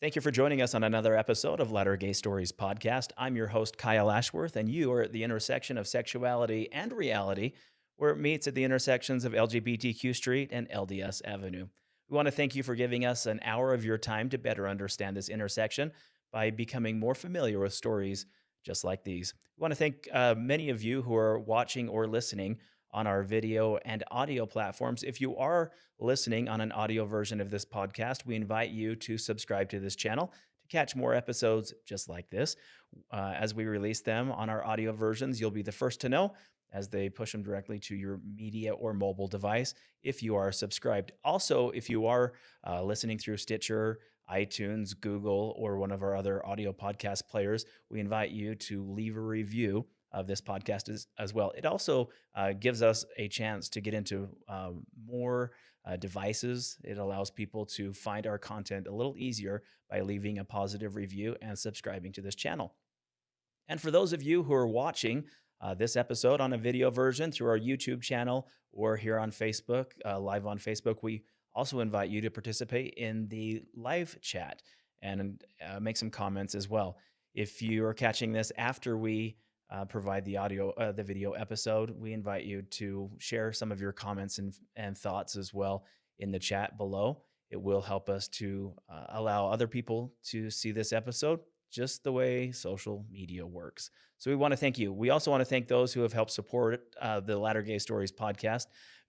Thank you for joining us on another episode of Latter Gay Stories podcast. I'm your host, Kyle Ashworth, and you are at the intersection of sexuality and reality, where it meets at the intersections of LGBTQ Street and LDS Avenue. We want to thank you for giving us an hour of your time to better understand this intersection by becoming more familiar with stories just like these. We want to thank uh, many of you who are watching or listening on our video and audio platforms. If you are listening on an audio version of this podcast, we invite you to subscribe to this channel to catch more episodes just like this. Uh, as we release them on our audio versions, you'll be the first to know as they push them directly to your media or mobile device if you are subscribed. Also, if you are uh, listening through Stitcher, iTunes, Google, or one of our other audio podcast players, we invite you to leave a review of this podcast as, as well. It also uh, gives us a chance to get into um, more uh, devices. It allows people to find our content a little easier by leaving a positive review and subscribing to this channel. And for those of you who are watching uh, this episode on a video version through our YouTube channel or here on Facebook, uh, live on Facebook, we also invite you to participate in the live chat and uh, make some comments as well. If you are catching this after we uh, provide the audio, uh, the video episode. We invite you to share some of your comments and, and thoughts as well in the chat below. It will help us to uh, allow other people to see this episode just the way social media works. So we want to thank you. We also want to thank those who have helped support uh, the Latter Gay Stories podcast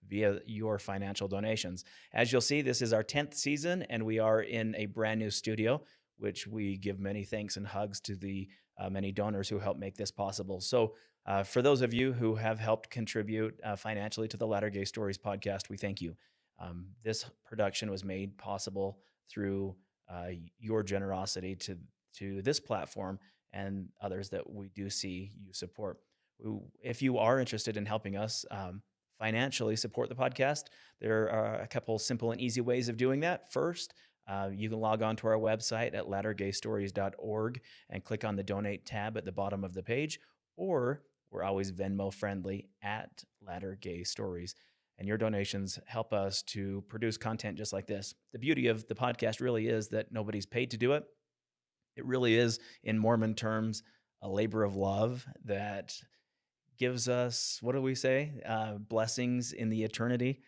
via your financial donations. As you'll see, this is our 10th season, and we are in a brand new studio, which we give many thanks and hugs to the many donors who help make this possible. So, uh, for those of you who have helped contribute uh, financially to the Latter Gay Stories podcast, we thank you. Um, this production was made possible through uh, your generosity to to this platform and others that we do see you support. If you are interested in helping us um, financially support the podcast, there are a couple simple and easy ways of doing that. First, uh, you can log on to our website at lattergaystories.org and click on the donate tab at the bottom of the page, or we're always Venmo friendly at Latter Gay Stories. And your donations help us to produce content just like this. The beauty of the podcast really is that nobody's paid to do it. It really is, in Mormon terms, a labor of love that gives us, what do we say, uh, blessings in the eternity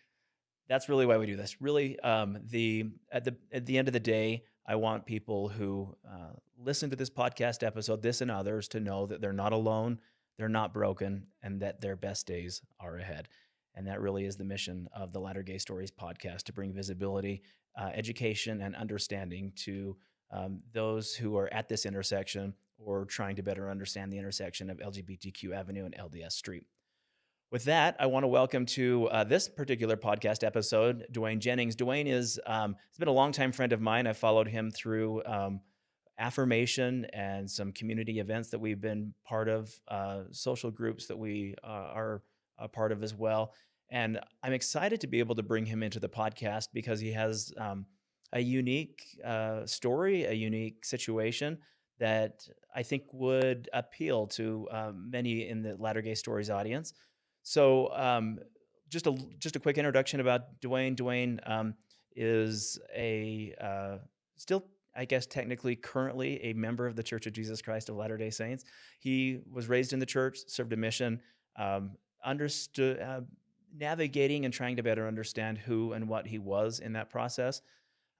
that's really why we do this. Really, um, the at the at the end of the day, I want people who uh, listen to this podcast episode, this and others, to know that they're not alone, they're not broken, and that their best days are ahead. And that really is the mission of the Latter Gay Stories podcast to bring visibility, uh, education, and understanding to um, those who are at this intersection or trying to better understand the intersection of LGBTQ Avenue and LDS Street. With that, I want to welcome to uh, this particular podcast episode Dwayne Jennings. Dwayne is um, has been a longtime friend of mine. I followed him through um, affirmation and some community events that we've been part of, uh, social groups that we uh, are a part of as well. And I'm excited to be able to bring him into the podcast because he has um, a unique uh, story, a unique situation that I think would appeal to um, many in the Latter Gay Stories audience. So um, just a just a quick introduction about Dwayne. Dwayne um, is a uh, still, I guess, technically currently a member of the Church of Jesus Christ of Latter Day Saints. He was raised in the church, served a mission, um, understood. Uh, navigating and trying to better understand who and what he was in that process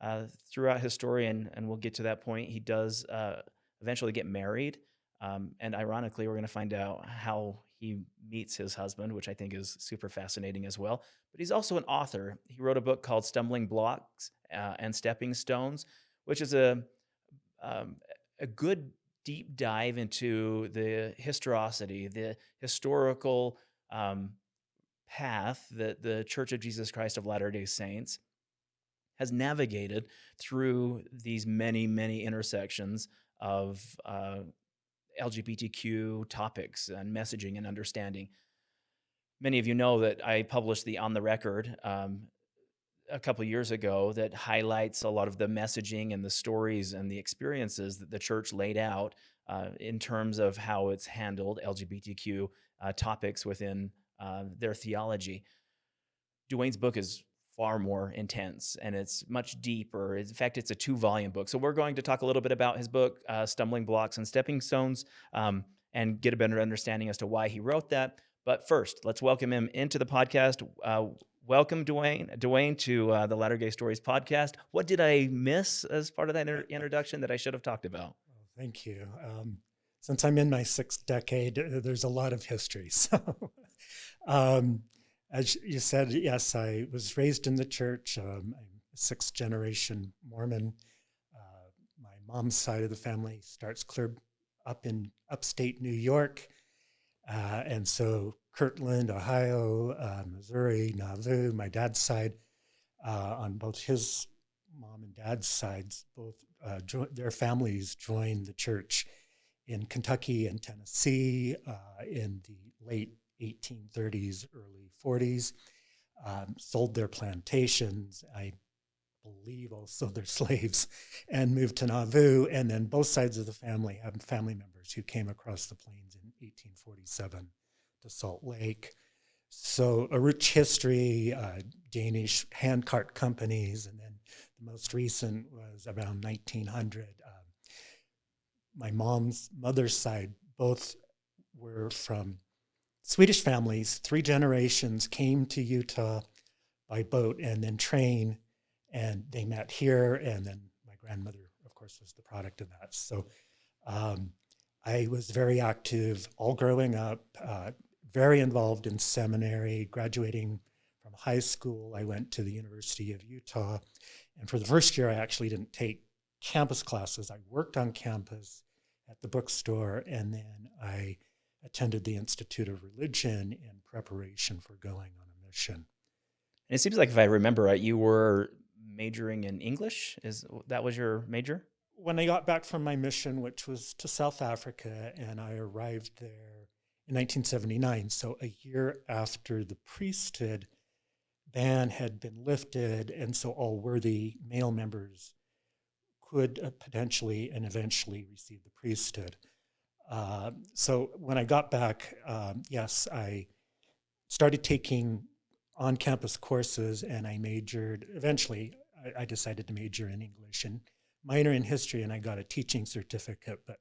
uh, throughout his story, and, and we'll get to that point. He does uh, eventually get married, um, and ironically, we're going to find out how he meets his husband, which I think is super fascinating as well. But he's also an author. He wrote a book called Stumbling Blocks uh, and Stepping Stones, which is a um, a good deep dive into the historicity, the historical um, path that the Church of Jesus Christ of Latter Day Saints has navigated through these many, many intersections of uh, LGBTQ topics and messaging and understanding. Many of you know that I published the On the Record um, a couple years ago that highlights a lot of the messaging and the stories and the experiences that the church laid out uh, in terms of how it's handled LGBTQ uh, topics within uh, their theology. Dwayne's book is far more intense and it's much deeper. In fact, it's a two volume book. So, we're going to talk a little bit about his book, uh, Stumbling Blocks and Stepping Stones, um, and get a better understanding as to why he wrote that. But first, let's welcome him into the podcast. Uh, welcome, Dwayne. Dwayne to uh, the Latter Gay Stories podcast. What did I miss as part of that introduction that I should have talked about? Thank you. Um, since I'm in my sixth decade, uh, there's a lot of history. So, um, as you said, yes, I was raised in the church. Um, I'm a sixth generation Mormon. Uh, my mom's side of the family starts clear up in upstate New York. Uh, and so Kirtland, Ohio, uh, Missouri, Nauvoo, my dad's side, uh, on both his mom and dad's sides, both uh, their families joined the church in Kentucky and Tennessee uh, in the late 1830s, early 40s, um, sold their plantations. I believe also their slaves and moved to Nauvoo. And then both sides of the family have family members who came across the plains in 1847 to Salt Lake. So a rich history, uh, Danish handcart companies, and then the most recent was around 1900. Um, my mom's mother's side both were from Swedish families. Three generations came to Utah by boat and then train, and they met here. And then my grandmother, of course, was the product of that. So um, I was very active all growing up, uh, very involved in seminary, graduating from high school. I went to the University of Utah. And for the first year, I actually didn't take campus classes. I worked on campus at the bookstore, and then I attended the Institute of Religion in preparation for going on a mission. And it seems like if I remember right, you were majoring in English. Is that was your major? When I got back from my mission, which was to South Africa, and I arrived there in 1979, so a year after the priesthood ban had been lifted, and so all worthy male members could uh, potentially and eventually receive the priesthood. Uh, so when I got back, um, yes, I started taking on campus courses and I majored. Eventually, I, I, decided to major in English and minor in history, and I got a teaching certificate. But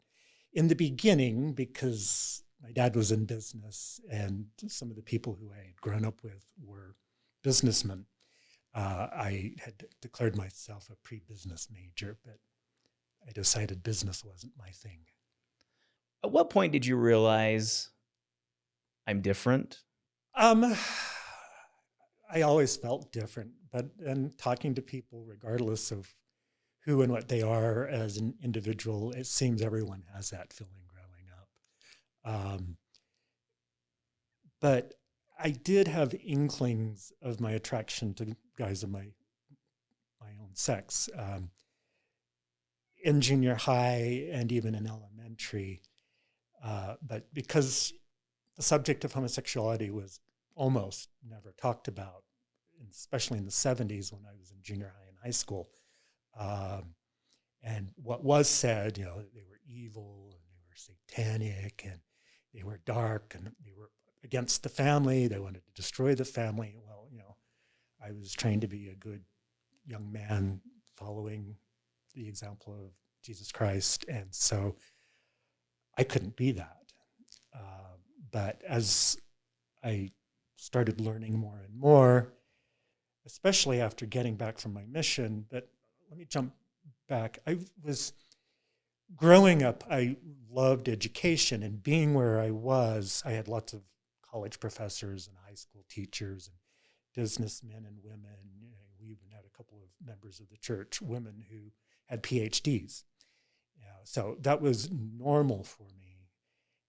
in the beginning, because my dad was in business and some of the people who I had grown up with were businessmen, uh, I had declared myself a pre business major, but I decided business wasn't my thing. At what point did you realize I'm different? Um, I always felt different, but and talking to people, regardless of who and what they are as an individual, it seems everyone has that feeling growing up. Um, but I did have inklings of my attraction to guys of my my own sex. Um, in junior high and even in elementary, uh, but because the subject of homosexuality was almost never talked about, especially in the 70s when I was in junior high and high school. Um, and what was said, you know, they were evil and they were satanic and they were dark and they were against the family. They wanted to destroy the family. Well, you know, I was trained to be a good young man following the example of Jesus Christ. And so I couldn't be that. Uh, but as I started learning more and more, especially after getting back from my mission, but let me jump back. I was growing up, I loved education and being where I was, I had lots of college professors and high school teachers and businessmen and women. we even had a couple of members of the church, women who had PhDs. So that was normal for me.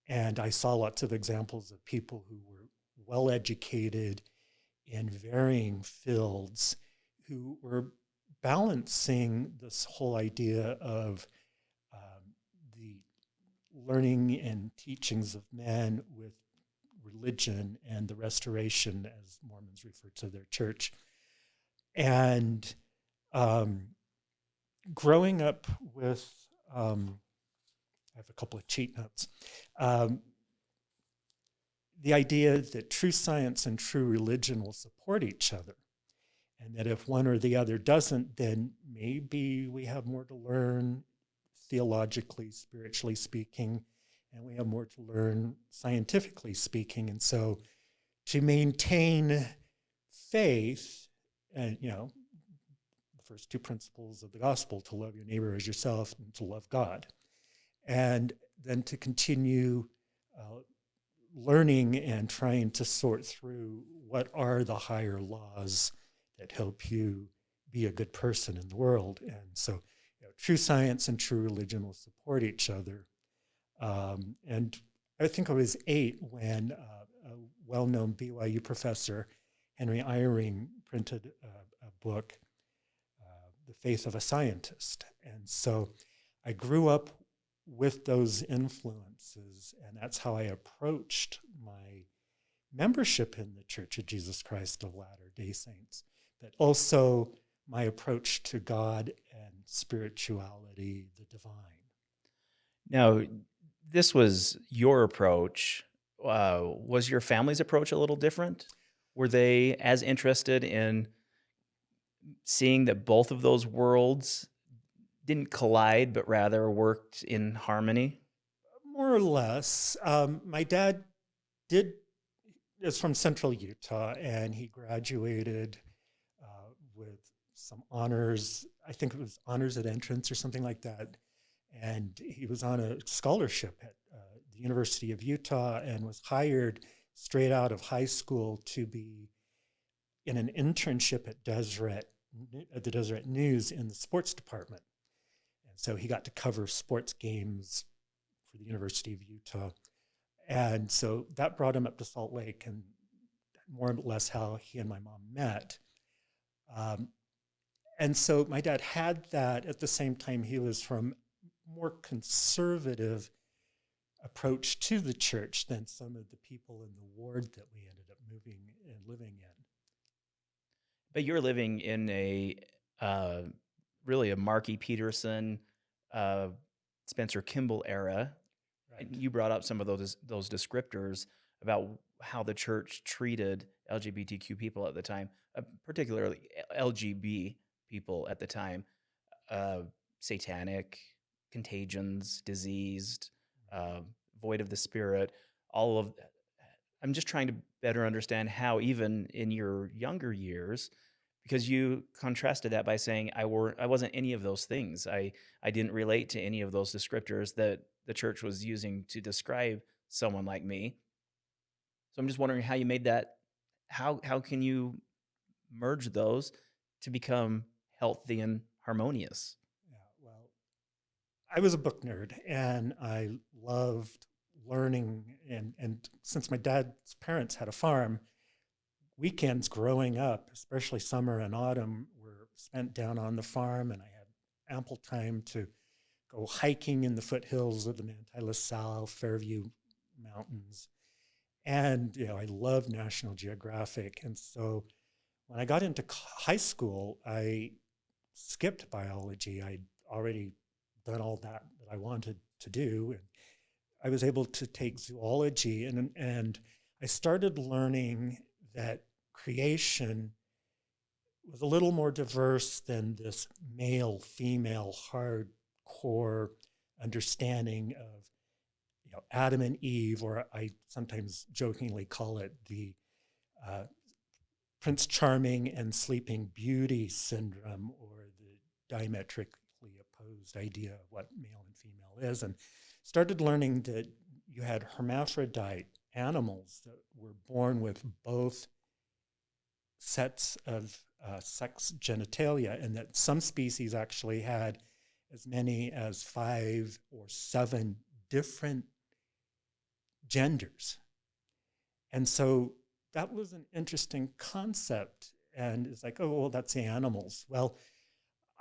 And I saw lots of examples of people who were well educated in varying fields who were balancing this whole idea of um, the learning and teachings of men with religion and the restoration, as Mormons refer to their church. And um, growing up with um, I have a couple of cheat notes. Um, the idea that true science and true religion will support each other. And that if one or the other doesn't, then maybe we have more to learn theologically, spiritually speaking, and we have more to learn scientifically speaking. And so to maintain faith, and you know, the first two principles of the gospel to love your neighbor as yourself and to love God. And then to continue uh, learning and trying to sort through what are the higher laws that help you be a good person in the world. And so you know, true science and true religion will support each other. Um, and I think I was eight when uh, a well-known BYU professor, Henry Eyring, printed a, a book, The Faith of a Scientist. And so I grew up with those influences, and that's how I approached my membership in the Church of Jesus Christ of Latter-day Saints, but also my approach to God and spirituality, the divine. Now, this was your approach. Uh, was your family's approach a little different? Were they as interested in seeing that both of those worlds didn't collide, but rather worked in harmony? More or less. Um, my dad did is from Central Utah, and he graduated uh, with some honors. I think it was honors at entrance or something like that. And he was on a scholarship at uh, the University of Utah and was hired straight out of high school to be in an internship at Deseret, at the Deseret News in the sports department. And so he got to cover sports games for the University of Utah. And so that brought him up to Salt Lake and more or less how he and my mom met. Um, and so my dad had that at the same time he was from more conservative approach to the church than some of the people in the ward that we ended up moving and living in. But you're living in a uh, really a Marky Peterson, uh, Spencer Kimball era. Right. And you brought up some of those those descriptors about how the church treated LGBTQ people at the time, uh, particularly LGB people at the time, uh, satanic, contagions, diseased, uh, void of the spirit, all of. I'm just trying to better understand how, even in your younger years, because you contrasted that by saying I were I wasn't any of those things. I I didn't relate to any of those descriptors that the church was using to describe someone like me. So I'm just wondering how you made that how how can you merge those to become healthy and harmonious? Yeah, well, I was a book nerd and I loved learning and and since my dad's parents had a farm, weekends growing up, especially summer and autumn, were spent down on the farm, and I had ample time to go hiking in the foothills of the Manti La Sal, Fairview Mountains. And, you know, I love National Geographic. And so when I got into high school, I skipped biology. I'd already done all that that I wanted to do. And I was able to take zoology and, and I started learning that creation was a little more diverse than this male female hardcore understanding of you know Adam and Eve, or I sometimes jokingly call it the uh, Prince Charming and Sleeping Beauty syndrome, or the diametrically opposed idea of what male and female is, and started learning that you had hermaphrodite animals that were born with both sets of uh, sex genitalia, and that some species actually had as many as five or seven different genders. And so that was an interesting concept. And it's like, oh, well, that's the animals. Well,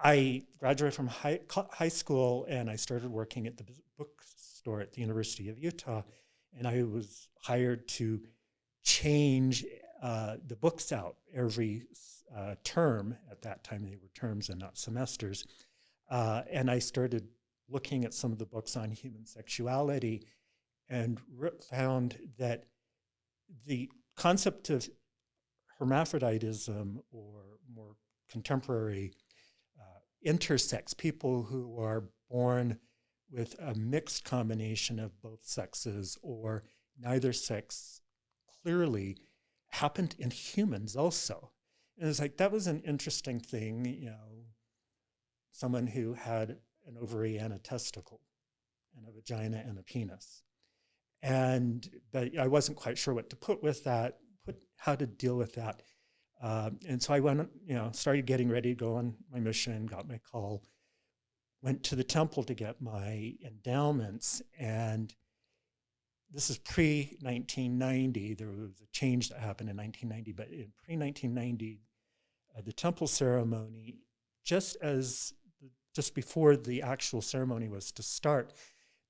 I graduated from high, high school and I started working at the bookstore at the University of Utah. And I was hired to change uh, the books out every uh, term. At that time, they were terms and not semesters. Uh, and I started looking at some of the books on human sexuality and found that the concept of hermaphroditism or more contemporary intersex, people who are born with a mixed combination of both sexes or neither sex clearly happened in humans also. And it's like that was an interesting thing, you know, someone who had an ovary and a testicle and a vagina and a penis. And but I wasn't quite sure what to put with that, put how to deal with that. Um, and so I went, you know, started getting ready to go on my mission, got my call, went to the temple to get my endowments. And this is pre 1990. There was a change that happened in 1990, but in pre 1990, uh, the temple ceremony, just as just before the actual ceremony was to start,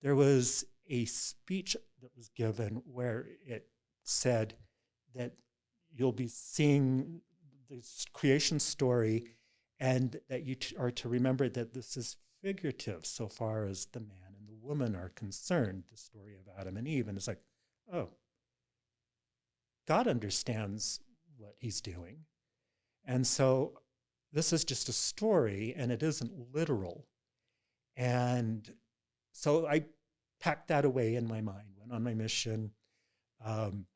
there was a speech that was given where it said that you'll be seeing this creation story and that you are to remember that this is figurative so far as the man and the woman are concerned, the story of Adam and Eve. And it's like, oh, God understands what he's doing. And so this is just a story and it isn't literal. And so I packed that away in my mind, went on my mission. Um,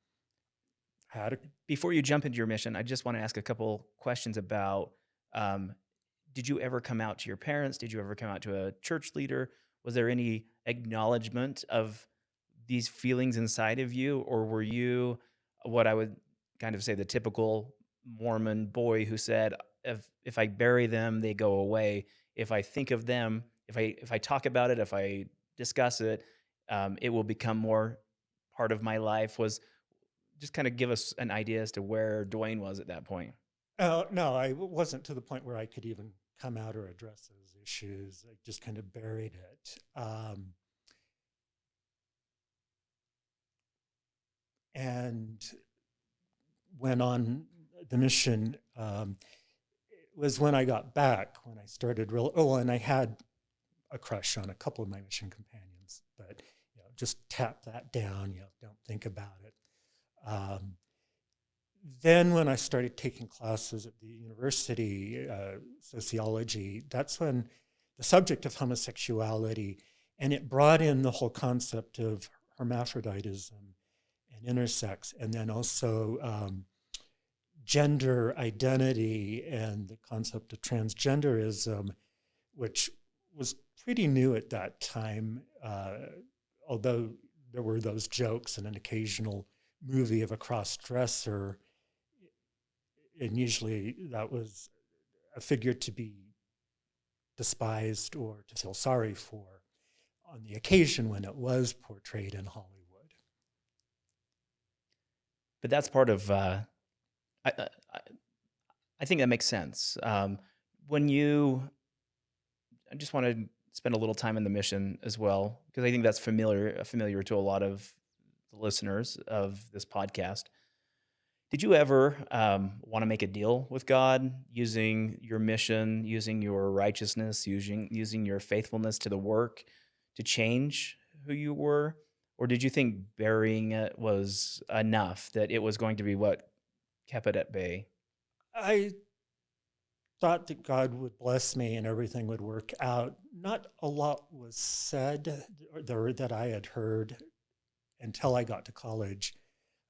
had a- Before you jump into your mission, I just want to ask a couple questions about um, did you ever come out to your parents? Did you ever come out to a church leader? Was there any acknowledgement of these feelings inside of you? Or were you what I would kind of say the typical Mormon boy who said, if if I bury them, they go away. If I think of them, if I if I talk about it, if I discuss it, um, it will become more part of my life. Was just kind of give us an idea as to where Dwayne was at that point. Uh, no, I wasn't to the point where I could even come out or address those issues. I just kind of buried it. Um, and went on the mission um, was when I got back, when I started real, oh, and I had a crush on a couple of my mission companions, but you know, just tap that down, you know, don't think about it. Um, then when I started taking classes at the university, uh, sociology, that's when the subject of homosexuality, and it brought in the whole concept of hermaphroditism and intersex, and then also um, gender identity and the concept of transgenderism, which was pretty new at that time, uh, although there were those jokes and an occasional movie of a cross dresser. And usually that was a figure to be despised or to feel sorry for on the occasion when it was portrayed in Hollywood. But that's part of uh, I, I, I think that makes sense. Um, when you, I just want to spend a little time in the mission as well because I think that's familiar familiar to a lot of the listeners of this podcast. Did you ever um, want to make a deal with God using your mission, using your righteousness, using using your faithfulness to the work to change who you were, or did you think burying it was enough that it was going to be what kept it at bay? I thought that God would bless me and everything would work out. Not a lot was said or that I had heard until I got to college.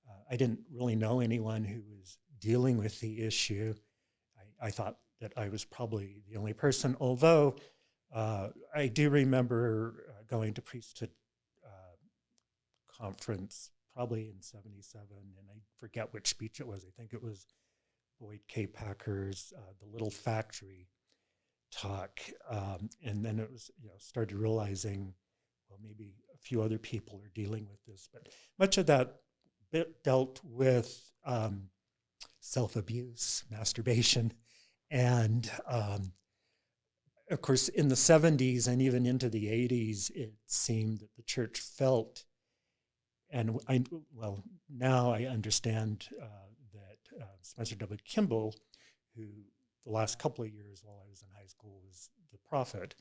Uh, I didn't really know anyone who was dealing with the issue. I, I thought that I was probably the only person, although uh, I do remember uh, going to priesthood uh, conference probably in 77, and I forget which speech it was. I think it was Boyd K. Packer's uh, The Little Factory talk. Um, and then it was, you know, started realizing, well, maybe a few other people are dealing with this. But much of that dealt with um, self abuse, masturbation, and um, of course, in the 70s and even into the 80s, it seemed that the church felt and I, well, now I understand uh, that uh, Spencer W. Kimball, who the last couple of years while I was in high school was the prophet,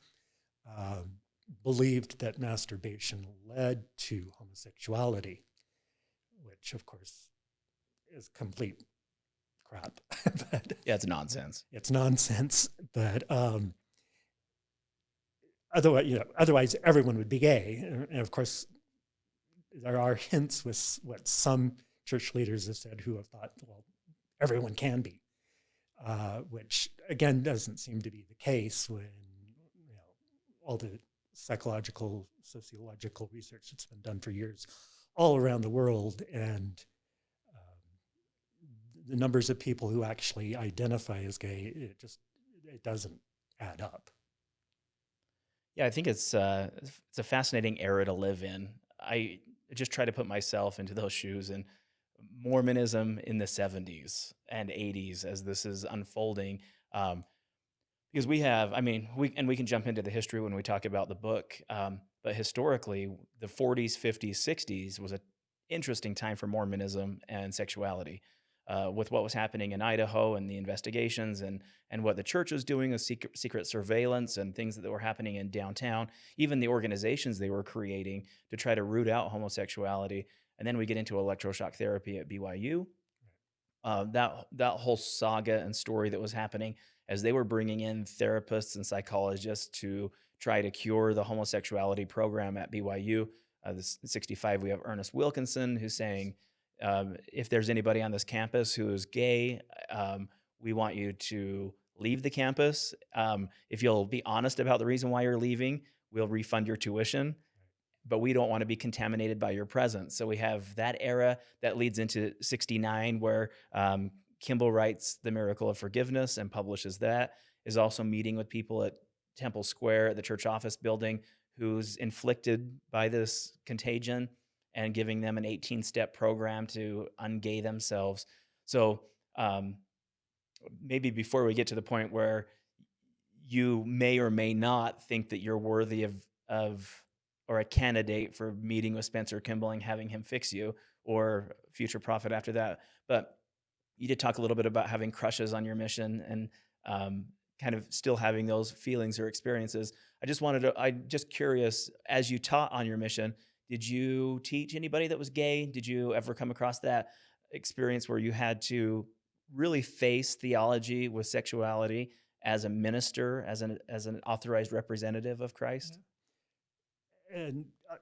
um, believed that masturbation led to homosexuality, which of course is complete crap. but Yeah, it's nonsense. it's nonsense. But um, otherwise, you know, otherwise everyone would be gay. And of course, there are hints with what some church leaders have said who have thought, well, everyone can be, uh, which again doesn't seem to be the case when you know all the psychological, sociological research that's been done for years all around the world and um, the numbers of people who actually identify as gay, it just it doesn't add up. Yeah, I think it's uh, it's a fascinating era to live in. I just try to put myself into those shoes and Mormonism in the 70s and 80s as this is unfolding. Um, because we have, I mean, we and we can jump into the history when we talk about the book. Um, but historically, the 40s, 50s, 60s was an interesting time for Mormonism and sexuality. Uh, with what was happening in Idaho and the investigations and and what the church was doing with secret, secret surveillance and things that were happening in downtown, even the organizations they were creating to try to root out homosexuality. And then we get into electroshock therapy at BYU. Uh, that that whole saga and story that was happening as they were bringing in therapists and psychologists to try to cure the homosexuality program at BYU. Uh, this 65, we have Ernest Wilkinson who's saying um, if there's anybody on this campus who is gay, um, we want you to leave the campus. Um, if you'll be honest about the reason why you're leaving, we'll refund your tuition. But we don't want to be contaminated by your presence. So we have that era that leads into 69, where um, Kimball writes The Miracle of Forgiveness and publishes that, is also meeting with people at Temple Square at the church office building who's inflicted by this contagion and giving them an 18 step program to ungay themselves. So um, maybe before we get to the point where you may or may not think that you're worthy of, of or a candidate for meeting with Spencer Kimball and having him fix you or future prophet after that. But you did talk a little bit about having crushes on your mission and um, kind of still having those feelings or experiences. I just wanted to, I'm just curious, as you taught on your mission, did you teach anybody that was gay? Did you ever come across that experience where you had to really face theology with sexuality as a minister, as an as an authorized representative of Christ? And uh,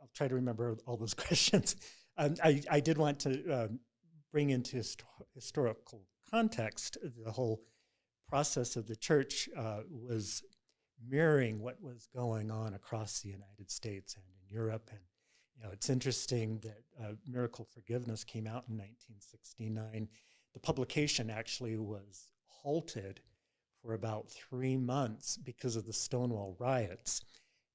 I'll try to remember all those questions. Um, I, I did want to um, bring into hist- historical context the whole process of the church uh, was mirroring what was going on across the United States and in Europe. And you know, it's interesting that uh, Miracle Forgiveness came out in 1969. The publication actually was halted for about three months because of the Stonewall riots.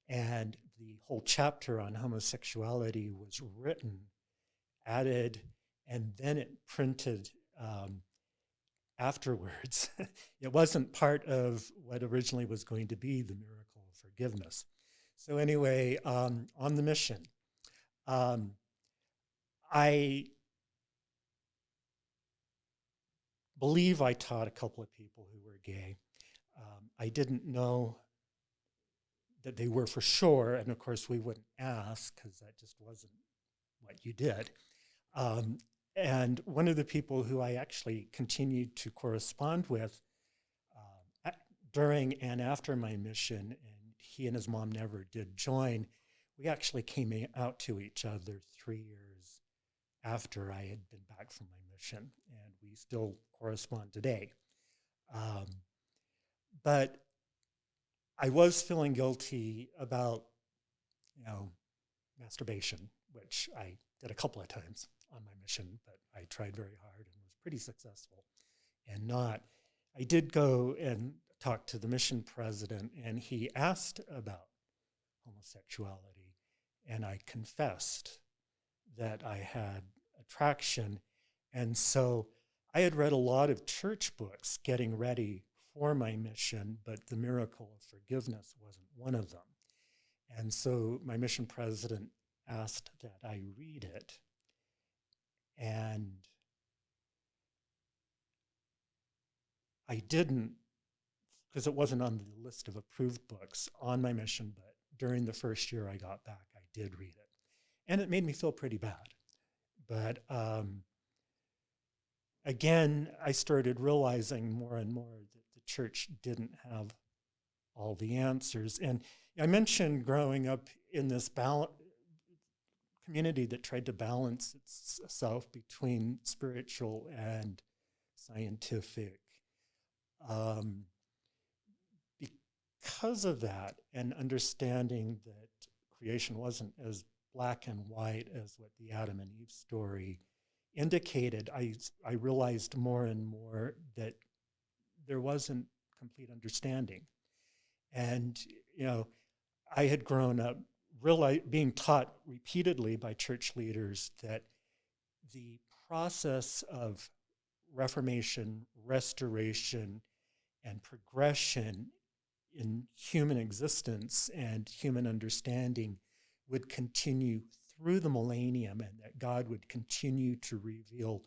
And the whole chapter on homosexuality was written, added, and then it printed um, afterwards. it wasn't part of what originally was going to be the miracle of forgiveness. So, anyway, um, on the mission, um, I believe I taught a couple of people who were gay. Um, I didn't know that they were for sure, and of course, we wouldn't ask because that just wasn't what you did. And one of the people who I actually continued to correspond with um, during and after my mission, and he and his mom never did join, we actually came out to each other three years after I had been back from my mission, and we still correspond today. Um, but I was feeling guilty about, you know, masturbation, which I did a couple of times on my mission, but I tried very hard and was pretty successful. And not, I did go and talk to the mission president, and he asked about homosexuality, and I confessed that I had attraction. And so I had read a lot of church books getting ready for my mission, but the miracle of forgiveness wasn't one of them. And so my mission president asked that I read it. And I didn't, because it wasn't on the list of approved books on my mission, but during the first year I got back, I did read it. And it made me feel pretty bad. But um, again, I started realizing more and more that the church didn't have all the answers. And I mentioned growing up in this bal- community that tried to balance itself between spiritual and scientific. Um, because of that, and understanding that creation wasn't as black and white as what the Adam and Eve story indicated, I, I realized more and more that there wasn't complete understanding. And, you know, I had grown up really being taught repeatedly by church leaders that the process of reformation, restoration, and progression in human existence and human understanding would continue through the millennium and that God would continue to reveal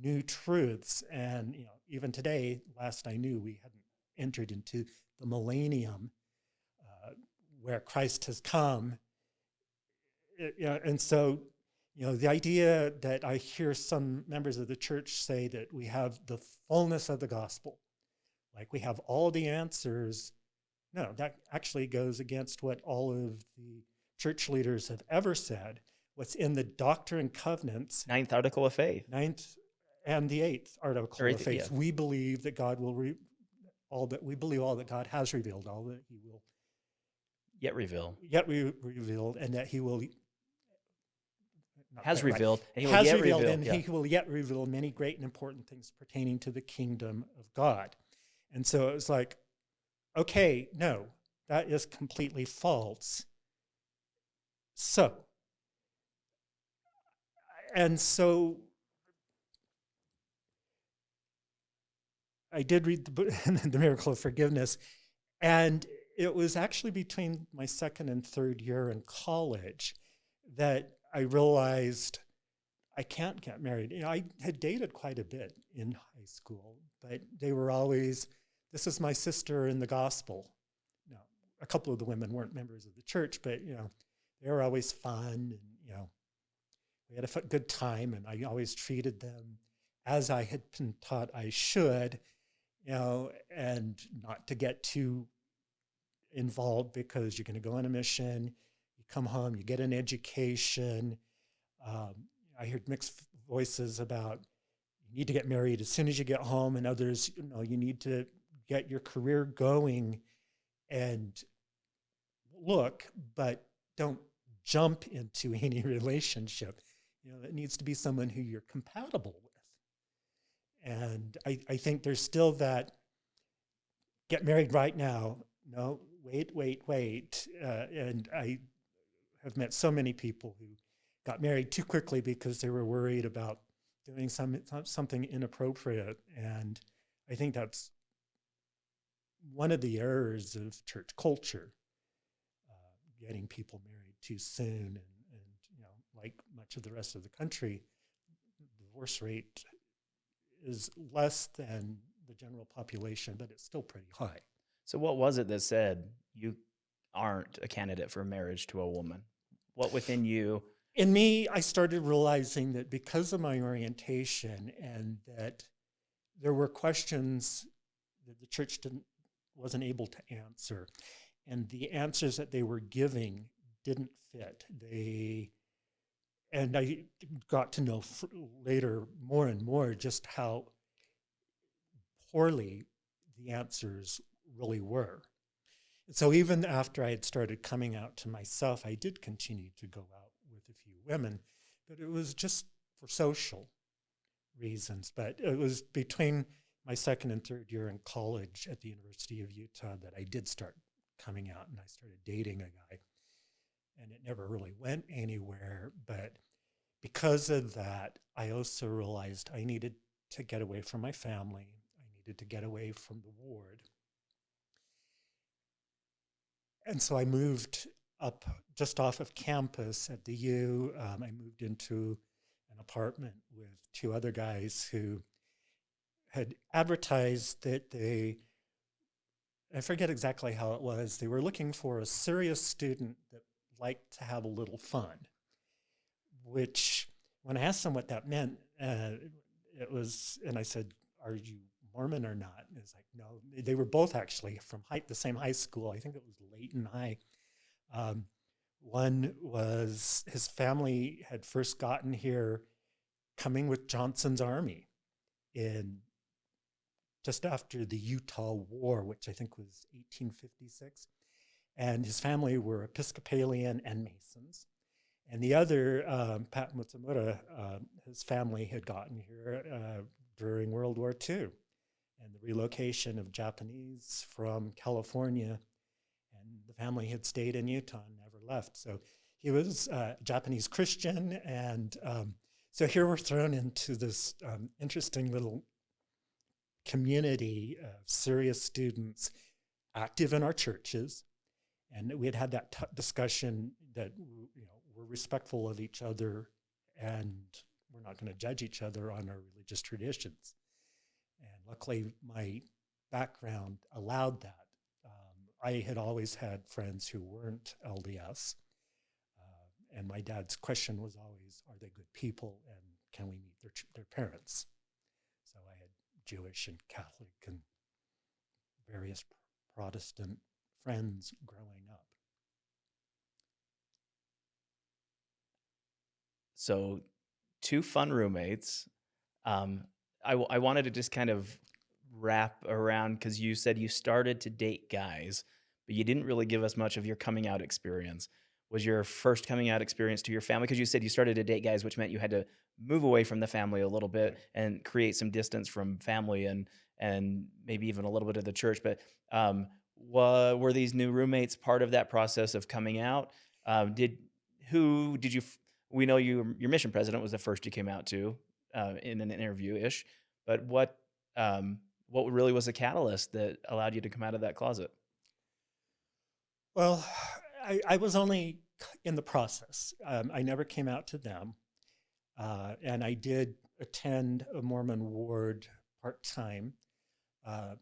new truths. And you know, even today, last I knew, we hadn't entered into the millennium uh, where Christ has come. You and so, you know, the idea that I hear some members of the church say that we have the fullness of the gospel, like we have all the answers. No, that actually goes against what all of the church leaders have ever said. What's in the Doctrine and Covenants, ninth article of faith, ninth and the eighth article eighth, of faith, yeah. we believe that God will re- all that we believe all that God has revealed, all that He will yet reveal, yet re- revealed, and that He will has right. revealed, and he will has yet revealed, reveal. and yeah. He will yet reveal many great and important things pertaining to the kingdom of God. And so it was like, okay, no, that is completely false. So, and so I did read the, book, the Miracle of Forgiveness, and it was actually between my second and third year in college that I realized I can't get married. You know, I had dated quite a bit in high school, but they were always, this is my sister in the gospel. Now, a couple of the women weren't members of the church, but you know, they were always fun, and you know, we had a good time, and I always treated them as I had been taught I should, you know, and not to get too involved because you're going to go on a mission, you come home, you get an education. Um, I heard mixed voices about you need to get married as soon as you get home, and others, you know, you need to get your career going and look, but don't jump into any relationship. You know, it needs to be someone who you're compatible with. And I, I think there's still that get married right now. No, wait, wait, wait. Uh, and I have met so many people who got married too quickly because they were worried about doing some, something inappropriate. And I think that's one of the errors of church culture, uh, getting people married too soon. And, and, you know, like much of the rest of the country, the divorce rate is less than the general population, but it's still pretty high. So, what was it that said you aren't a candidate for marriage to a woman? What within you? In me, I started realizing that because of my orientation and that there were questions that the church didn't wasn't able to answer, and the answers that they were giving didn't fit. They and I got to know later more and more just how poorly the answers really were. So even after I had started coming out to myself, I did continue to go out with a few women, but it was just for social reasons. But it was between my second and third year in college at the University of Utah that I did start coming out and I started dating a guy. And it never really went anywhere. But because of that, I also realized I needed to get away from my family. I needed to get away from the ward. And so I moved up just off of campus at the U. Um, I moved into an apartment with two other guys who had advertised that they, I forget exactly how it was, they were looking for a serious student that liked to have a little fun, which when I asked them what that meant, uh, it was, and I said, "Are you Mormon or not?" And it's like, "No." They were both actually from high, the same high school. I think it was Layton High. Um, one was his family had first gotten here coming with Johnson's army in just after the Utah War, which I think was 1856. And his family were Episcopalian and Masons. And the other, um, Pat Mutsumura, uh, his family had gotten here uh, during World War II and the relocation of Japanese from California. And the family had stayed in Utah and never left. So he was uh, Japanese Christian. And um, so here we're thrown into this um, interesting little community of serious students active in our churches. And we had had that discussion that you know we're respectful of each other and we're not going to judge each other on our religious traditions. Luckily, my background allowed that. Um, I had always had friends who weren't LDS. Uh, and my dad's question was always, are they good people and can we meet their, their parents? So I had Jewish and Catholic and various Protestant friends growing up. So, two fun roommates. Um, I, w- I wanted to just kind of wrap around because you said you started to date guys, but you didn't really give us much of your coming out experience. Was your first coming out experience to your family? Because you said you started to date guys, which meant you had to move away from the family a little bit and create some distance from family and and maybe even a little bit of the church. But um, were these new roommates part of that process of coming out? Um, did who did you? f- We know you your mission president was the first you came out to uh, in an interview ish. But what um, what really was the catalyst that allowed you to come out of that closet? Well, I, I was only in the process. Um, I never came out to them. Uh, and I did attend a Mormon ward part time. Uh,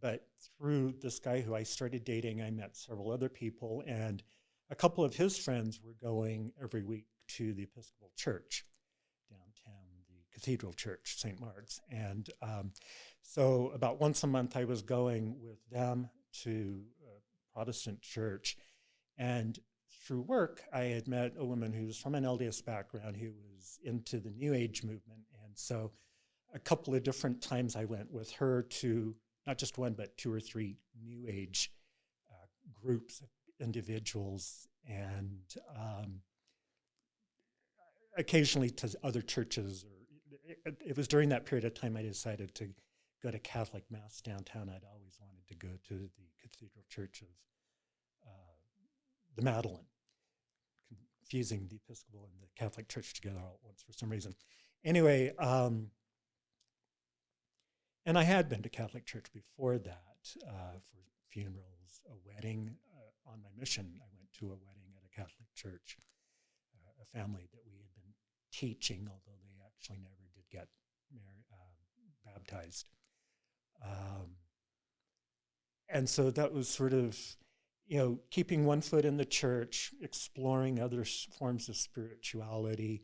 but through this guy who I started dating, I met several other people, and a couple of his friends were going every week to the Episcopal Church Cathedral Church, St. Mark's. And um, so about once a month, I was going with them to a Protestant church. And through work, I had met a woman who was from an LDS background who was into the New Age movement. And so a couple of different times I went with her to not just one, but two or three New Age uh, groups individuals and um, occasionally to other churches. Or it, was during that period of time I decided to go to Catholic Mass downtown. I'd always wanted to go to the Cathedral Church of uh, the Madeleine, confusing the Episcopal and the Catholic Church together all at once for some reason. Anyway, um, and I had been to Catholic Church before that uh, for funerals, a wedding. Uh, on my mission, I went to a wedding at a Catholic church, uh, a family that we had been teaching, although they actually never did get married, uh, baptized. Um, and so that was sort of, you know, keeping one foot in the church, exploring other forms of spirituality,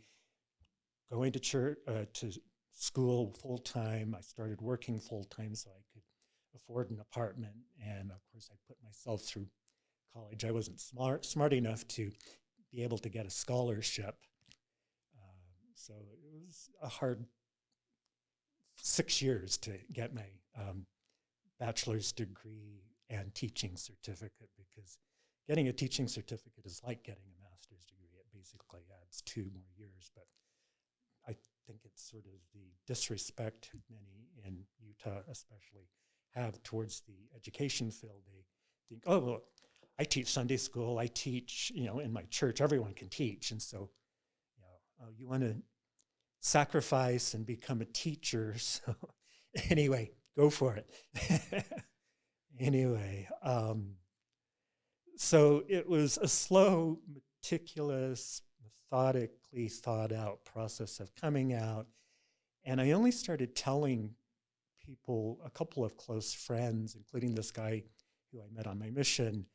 going to church, uh, to school full time. I started working full time so I could afford an apartment. And of course, I put myself through college. I wasn't smart smart enough to be able to get a scholarship. Um, so it was a hard six years to get my um, bachelor's degree and teaching certificate because getting a teaching certificate is like getting a master's degree. It basically adds two more years, but I think it's sort of the disrespect many in Utah, especially, have towards the education field. They think, oh, well, I teach Sunday school. I teach, you know, in my church. Everyone can teach, and so, you know, oh, you want to sacrifice and become a teacher. So, anyway, go for it. anyway, um, so it was a slow, meticulous, methodically thought out process of coming out. And I only started telling people, a couple of close friends, including this guy who I met on my mission,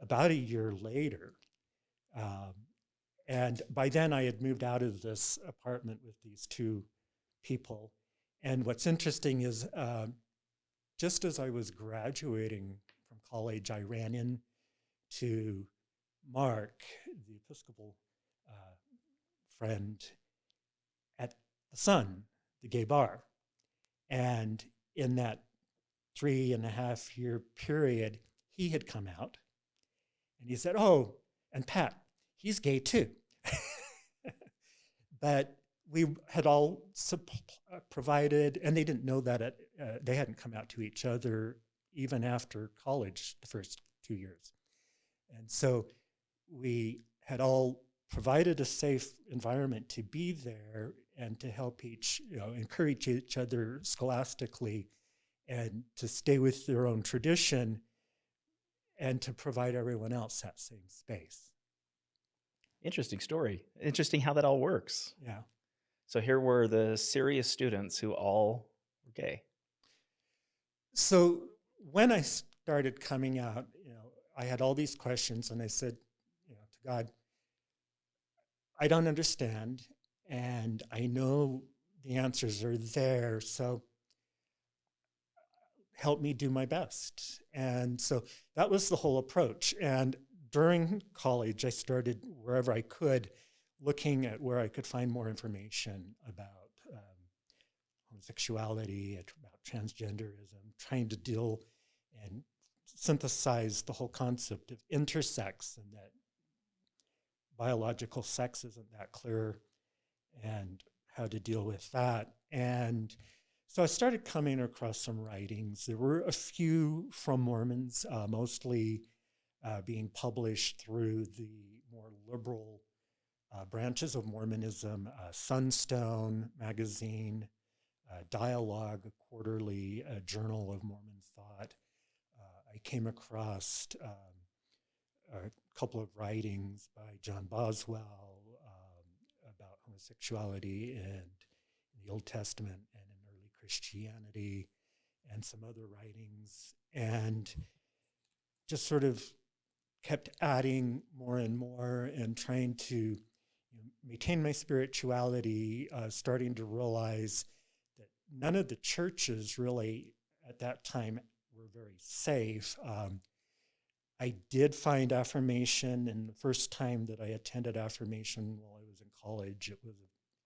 about a year later. Um, and by then I had moved out of this apartment with these two people. And what's interesting is uh, just as I was graduating from college, I ran in to Mark, the Episcopal uh, friend, at the Sun, the gay bar. And in that three and a half year period, he had come out and he said, Oh, and Pat, he's gay too. but we had all uh, provided, and they didn't know that uh, they hadn't come out to each other even after college the first two years. And so we had all provided a safe environment to be there and to help each, you know, encourage each other scholastically and to stay with their own tradition and to provide everyone else that same space. Interesting story. Interesting how that all works. Yeah. So here were the serious students who all were gay. So when I started coming out, you know, I had all these questions and I said, you know, to God, I don't understand and I know the answers are there. So help me do my best. And so that was the whole approach. And during college, I started wherever I could looking at where I could find more information about um, homosexuality, about transgenderism, trying to deal and synthesize the whole concept of intersex and that biological sex isn't that clear and how to deal with that. And so I started coming across some writings. There were a few from Mormons, uh, mostly uh, being published through the more liberal uh, branches of Mormonism, uh, Sunstone magazine, uh, Dialogue, a quarterly uh, journal of Mormon thought. I came across um, a couple of writings by John Boswell um, about homosexuality and the Old Testament and in early Christianity, and some other writings, and just sort of kept adding more and more and trying to maintain my spirituality, uh, starting to realize that none of the churches really at that time were very safe. Um, I did find affirmation, and the first time that I attended affirmation while I was in college, it was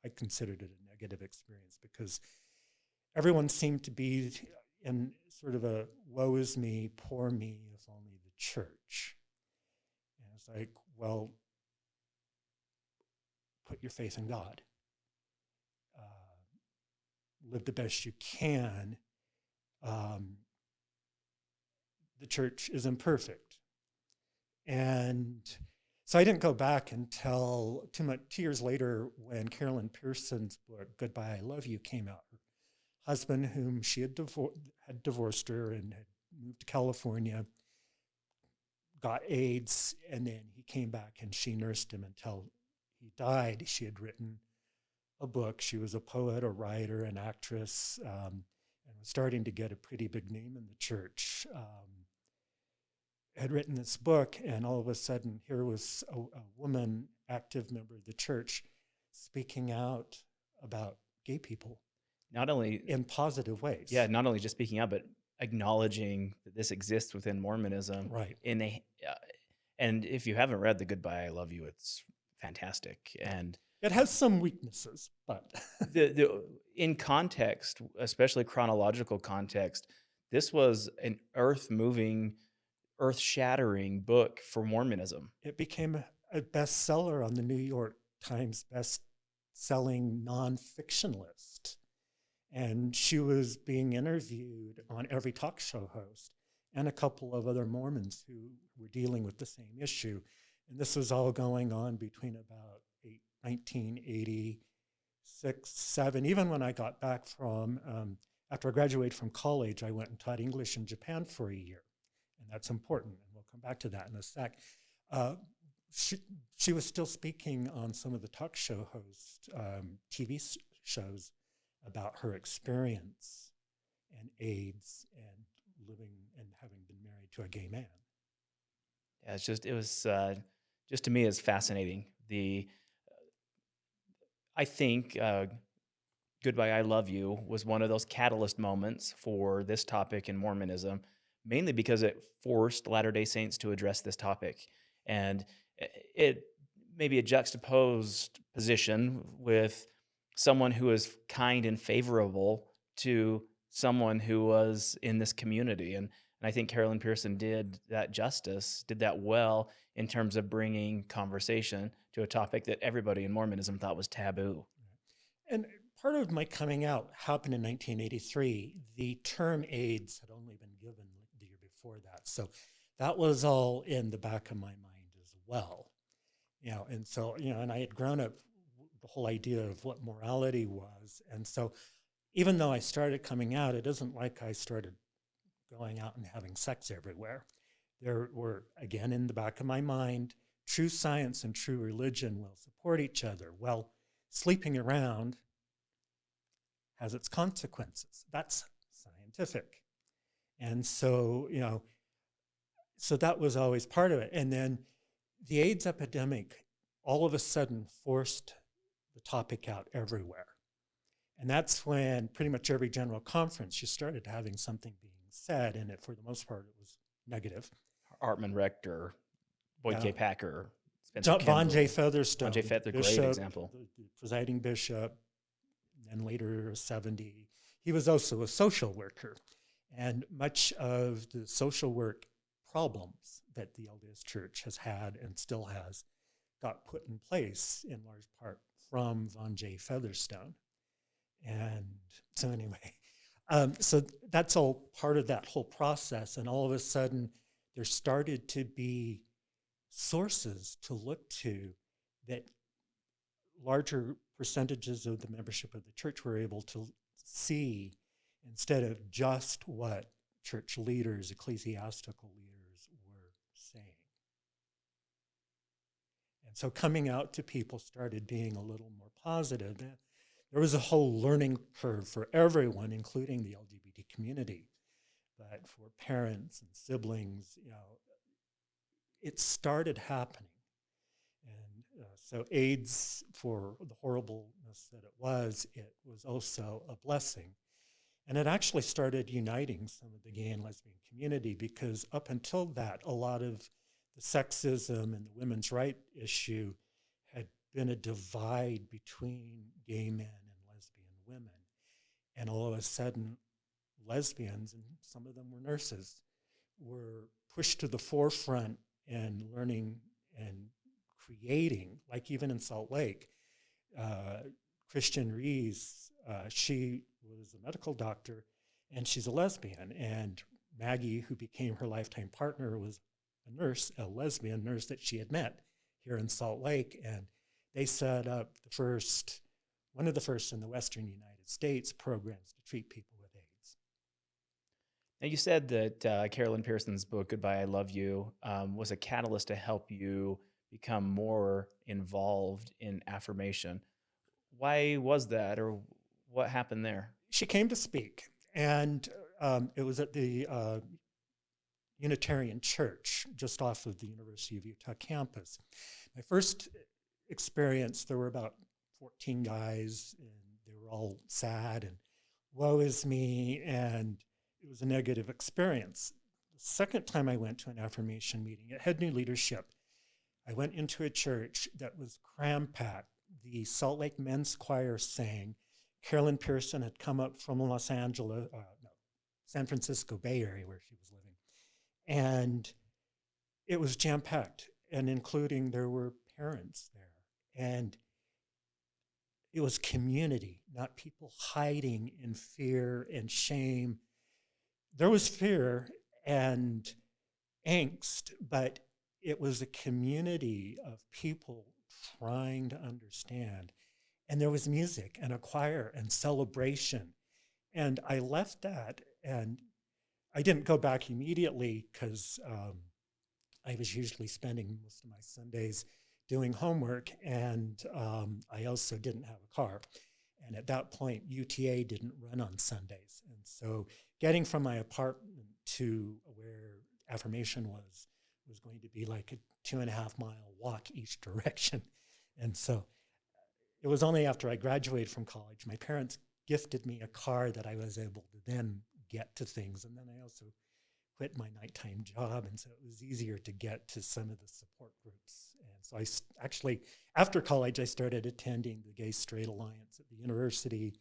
I considered it a negative experience because everyone seemed to be in sort of a woe is me, poor me, if only the church. Like, well, put your faith in God. Uh, live the best you can. Um, the church is imperfect. And so I didn't go back until two, much, two years later when Carol Lynn Pearson's book, Goodbye, I Love You, came out. Her husband, whom she had, divor- had divorced her and had moved to California, got AIDS, and then he came back and she nursed him until he died, she had written a book. She was a poet, a writer, an actress, um, and was starting to get a pretty big name in the church. Um, had written this book, and all of a sudden, here was a, a woman, active member of the church, speaking out about gay people. Not only in positive ways. Yeah, not only just speaking out, but acknowledging that this exists within Mormonism. Right. In a, uh, and if you haven't read the Goodbye I Love You, it's fantastic. And it has some weaknesses, but the, the in context, especially chronological context, this was an earth moving, earth shattering book for Mormonism. It became a bestseller on the New York Times best selling nonfiction list. And she was being interviewed on every talk show host and a couple of other Mormons who were dealing with the same issue. And this was all going on between about eight, 1986, 7. Even when I got back from, um, after I graduated from college, I went and taught English in Japan for a year. And that's important. And we'll come back to that in a sec. Uh, she, she was still speaking on some of the talk show host um, TV shows about her experience and AIDS and living and having been married to a gay man. Yeah, it's just, it was. Uh just to me is fascinating. The I think uh, Goodbye, I Love You was one of those catalyst moments for this topic in Mormonism, mainly because it forced Latter day Saints to address this topic. And it maybe a juxtaposed position with someone who was kind and favorable to someone who was in this community. And, and I think Carol Lynn Pearson did that justice, did that well in terms of bringing conversation to a topic that everybody in Mormonism thought was taboo. And part of my coming out happened in 1983. The term AIDS had only been given the year before that. So that was all in the back of my mind as well. You know, and so, you know, and I had grown up the whole idea of what morality was. And so even though I started coming out, it isn't like I started going out and having sex everywhere. There were, again, in the back of my mind, true science and true religion will support each other. Well, sleeping around has its consequences. That's scientific. And so, you know, so that was always part of it. And then the AIDS epidemic all of a sudden forced the topic out everywhere. And that's when pretty much every general conference you started having something being said, and it, for the most part, it was negative. Hartman Rector, Boyd Yeah. K. Packer, John, Vaughn J. Featherstone, Vaughn J. Feather- great bishop, example. the- the presiding bishop, and later 70. He was also a social worker. And much of the social work problems that the LDS Church has had and still has got put in place in large part from Vaughn J. Featherstone. And so, anyway, um, so that's all part of that whole process. And all of a sudden, there started to be sources to look to that larger percentages of the membership of the church were able to see instead of just what church leaders, ecclesiastical leaders were saying. And so coming out to people started being a little more positive. There was a whole learning curve for everyone, including the LGBT community. But for parents and siblings, you know, it started happening. And uh, so AIDS, for the horribleness that it was, it was also a blessing. And it actually started uniting some of the gay and lesbian community because up until that, a lot of the sexism and the women's right issue had been a divide between gay men and lesbian women. And all of a sudden, lesbians, and some of them were nurses, were pushed to the forefront and learning and creating, like even in Salt Lake. Uh, Kristen Ries, uh, she was a medical doctor and she's a lesbian. And Maggie, who became her lifetime partner, was a nurse, a lesbian nurse that she had met here in Salt Lake. And they set up the first, one of the first in the Western United States programs to treat people with AIDS. Now, you said that uh, Carol Lynn Pearson's book, Goodbye, I Love You, um, was a catalyst to help you become more involved in affirmation. Why was that, or what happened there? She came to speak, and um, it was at the uh, Unitarian Church just off of the University of Utah campus. My first experience, there were about 14 guys, and they were all sad and woe is me, and it was a negative experience. The second time I went to an affirmation meeting, it had new leadership. I went into a church that was cram packed. The Salt Lake Men's Choir sang. Carol Lynn Pearson had come up from Los Angeles, uh, no, San Francisco Bay Area where she was living. And it was jam packed, and including there were parents there. And it was community, not people hiding in fear and shame. There was fear and angst, but it was a community of people trying to understand. And there was music and a choir and celebration. And I left that and I didn't go back immediately because um, I was usually spending most of my Sundays doing homework, and um, I also didn't have a car. And at that point, UTA didn't run on Sundays. And so getting from my apartment to where affirmation was was going to be like a two and a half mile walk each direction. And so it was only after I graduated from college, my parents gifted me a car that I was able to then get to things. And then I also quit my nighttime job. And so it was easier to get to some of the support groups. And so I actually, after college, I started attending the Gay Straight Alliance at the university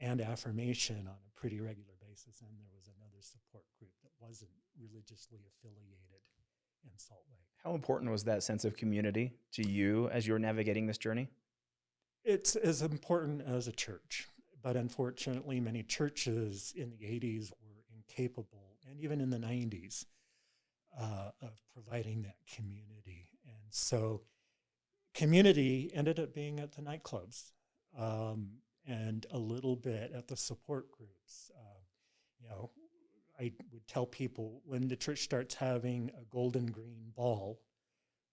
and affirmation on a pretty regular basis. And there was another support group that wasn't religiously affiliated in Salt Lake. How important was that sense of community to you as you were navigating this journey? It's as important as a church, but unfortunately, many churches in the 80s were incapable, and even in the 90s, uh, of providing that community. And so, community ended up being at the nightclubs um, and a little bit at the support groups. Uh, you know, I would tell people when the church starts having a gold and green ball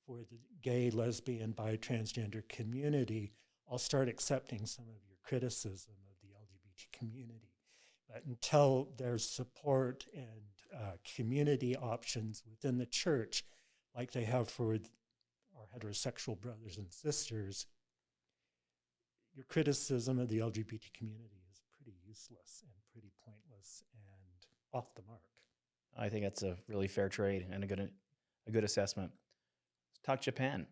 for the gay, lesbian, bi, transgender community, I'll start accepting some of your criticism LGBT community. But until there's support and uh, community options within the church, like they have for our heterosexual brothers and sisters, your criticism of the LGBT community is pretty useless and pretty pointless and off the mark. I think that's a really fair trade and a good a good assessment. Let's talk Japan.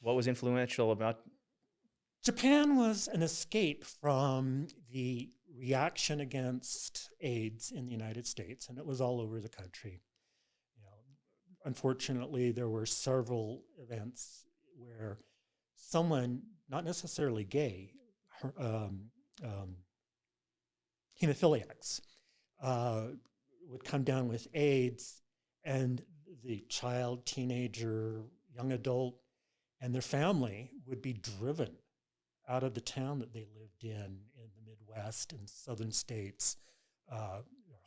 What was influential about Japan was an escape from the reaction against AIDS in the United States, and it was all over the country. You know, unfortunately, there were several events where someone, not necessarily gay, um, um, hemophiliacs, uh, would come down with AIDS, and the child, teenager, young adult, and their family would be driven out of the town that they lived in in the Midwest and southern states. Uh,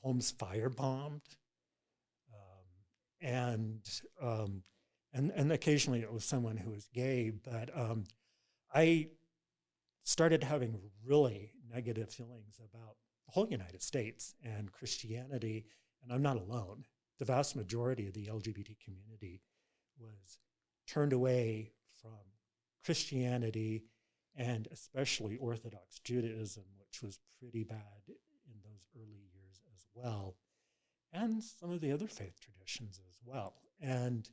homes firebombed, um, and um, and and occasionally it was someone who was gay. But um, I started having really negative feelings about the whole United States and Christianity, and I'm not alone. The vast majority of the LGBT community was turned away from Christianity and especially Orthodox Judaism, which was pretty bad in those early years as well, and some of the other faith traditions as well. And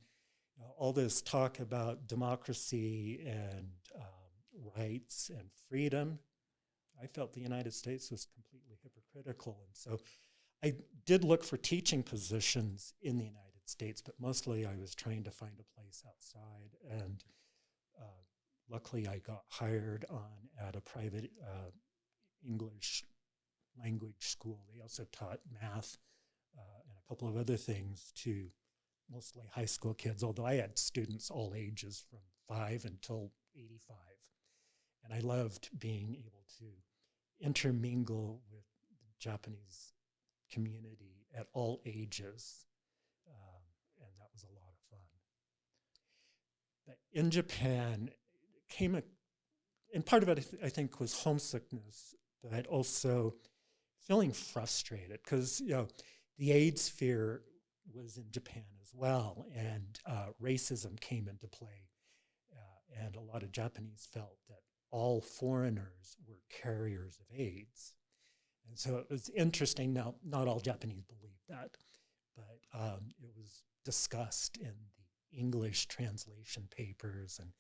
you know, all this talk about democracy and um, rights and freedom I felt the United States was completely hypocritical. And so I did look for teaching positions in the United States, but mostly I was trying to find a place outside. And luckily, I got hired on at a private uh, English language school. They also taught math uh, and a couple of other things to mostly high school kids, although I had students all ages from five until 85. And I loved being able to intermingle with the Japanese community at all ages. Um, and that was a lot of fun. But in Japan, came a, and part of it, I, th- I think, was homesickness, but also feeling frustrated because, you know, the AIDS fear was in Japan as well, and uh, racism came into play. Uh, and a lot of Japanese felt that all foreigners were carriers of AIDS. And so it was interesting. Now, not all Japanese believed that, but um, it was discussed in the English translation papers. And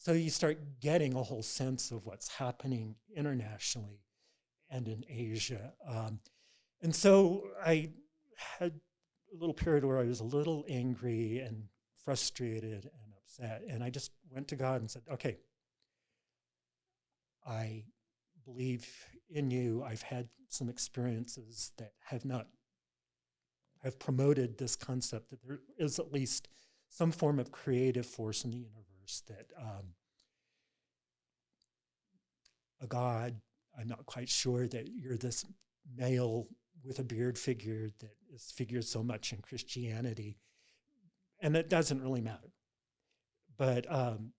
so you start getting a whole sense of what's happening internationally and in Asia. Um, and so I had a little period where I was a little angry and frustrated and upset. And I just went to God and said, okay, I believe in you. I've had some experiences that have not have promoted this concept that there is at least some form of creative force in the universe that um, a God. I'm not quite sure that you're this male with a beard figure that is figured so much in Christianity, and that doesn't really matter. But um,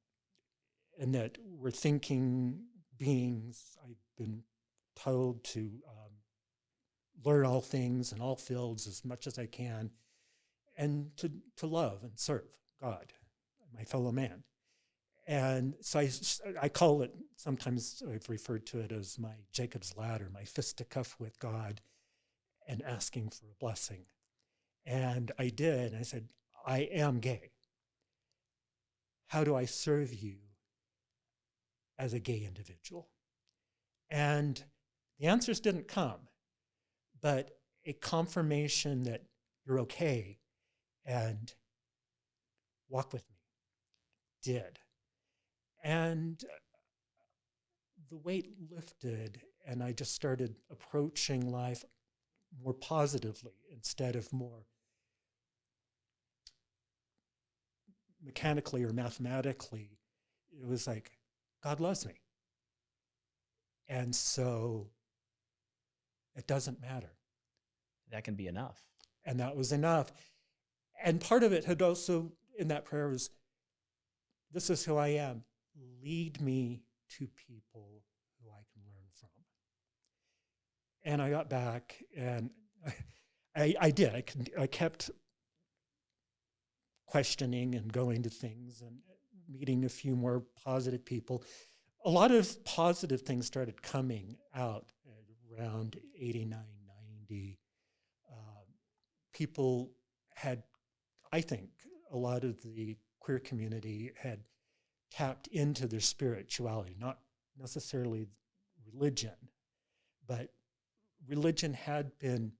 and that we're thinking beings. I've been told to um, learn all things in all fields as much as I can and to, to love and serve God, my fellow man. And so I, I call it, sometimes I've referred to it as my Jacob's ladder, my fisticuff with God and asking for a blessing. And I did. I said, I am gay. How do I serve you as a gay individual? And the answers didn't come, but a confirmation that you're okay and walk with me did. And the weight lifted, and I just started approaching life more positively instead of more mechanically or mathematically. It was like, God loves me. And so it doesn't matter. That can be enough. And that was enough. And part of it had also in that prayer was this is who I am. Lead me to people who I can learn from. And I got back and I, I did. I, I kept questioning and going to things and meeting a few more positive people. A lot of positive things started coming out around 89, 90. Um, people had, I think, a lot of the queer community had tapped into their spirituality, not necessarily religion, but religion had been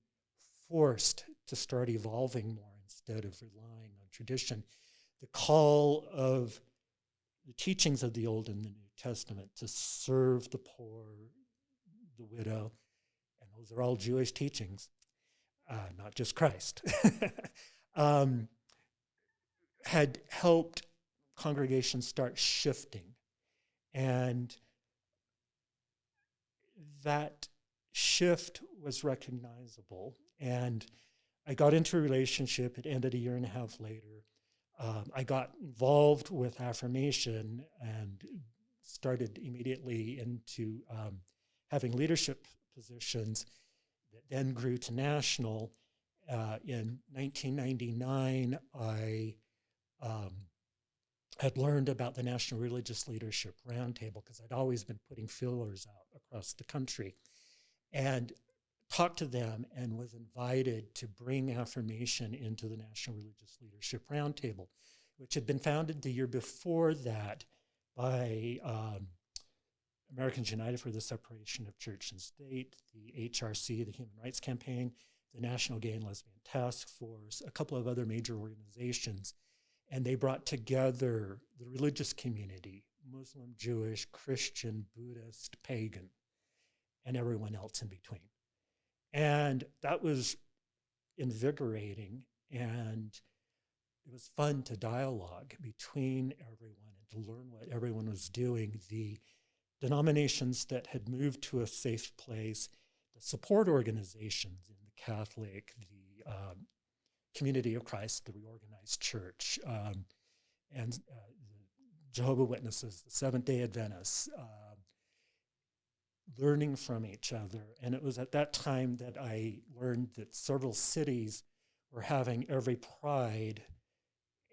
forced to start evolving more instead of relying on tradition. The call of the teachings of the Old and the New Testament to serve the poor, the widow, and those are all Jewish teachings, uh, not just Christ, um, had helped congregations start shifting. And that shift was recognizable. And I got into a relationship. It ended a year and a half later. Um, I got involved with affirmation and started immediately into um, having leadership positions that then grew to national. Uh, in 1999, I um, had learned about the National Religious Leadership Roundtable because I'd always been putting fillers out across the country and talked to them and was invited to bring affirmation into the National Religious Leadership Roundtable, which had been founded the year before that by um, Americans United for the Separation of Church and State, the HRC, the Human Rights Campaign, the National Gay and Lesbian Task Force, a couple of other major organizations. And they brought together the religious community Muslim, Jewish, Christian, Buddhist, pagan, and everyone else in between. And that was invigorating and it was fun to dialogue between everyone and to learn what everyone was doing. The denominations that had moved to a safe place, the support organizations in the Catholic, the um, Community of Christ, the reorganized church, um, and uh, Jehovah Witnesses, the Seventh Day Adventists, uh, learning from each other. And it was at that time that I learned that several cities were having every pride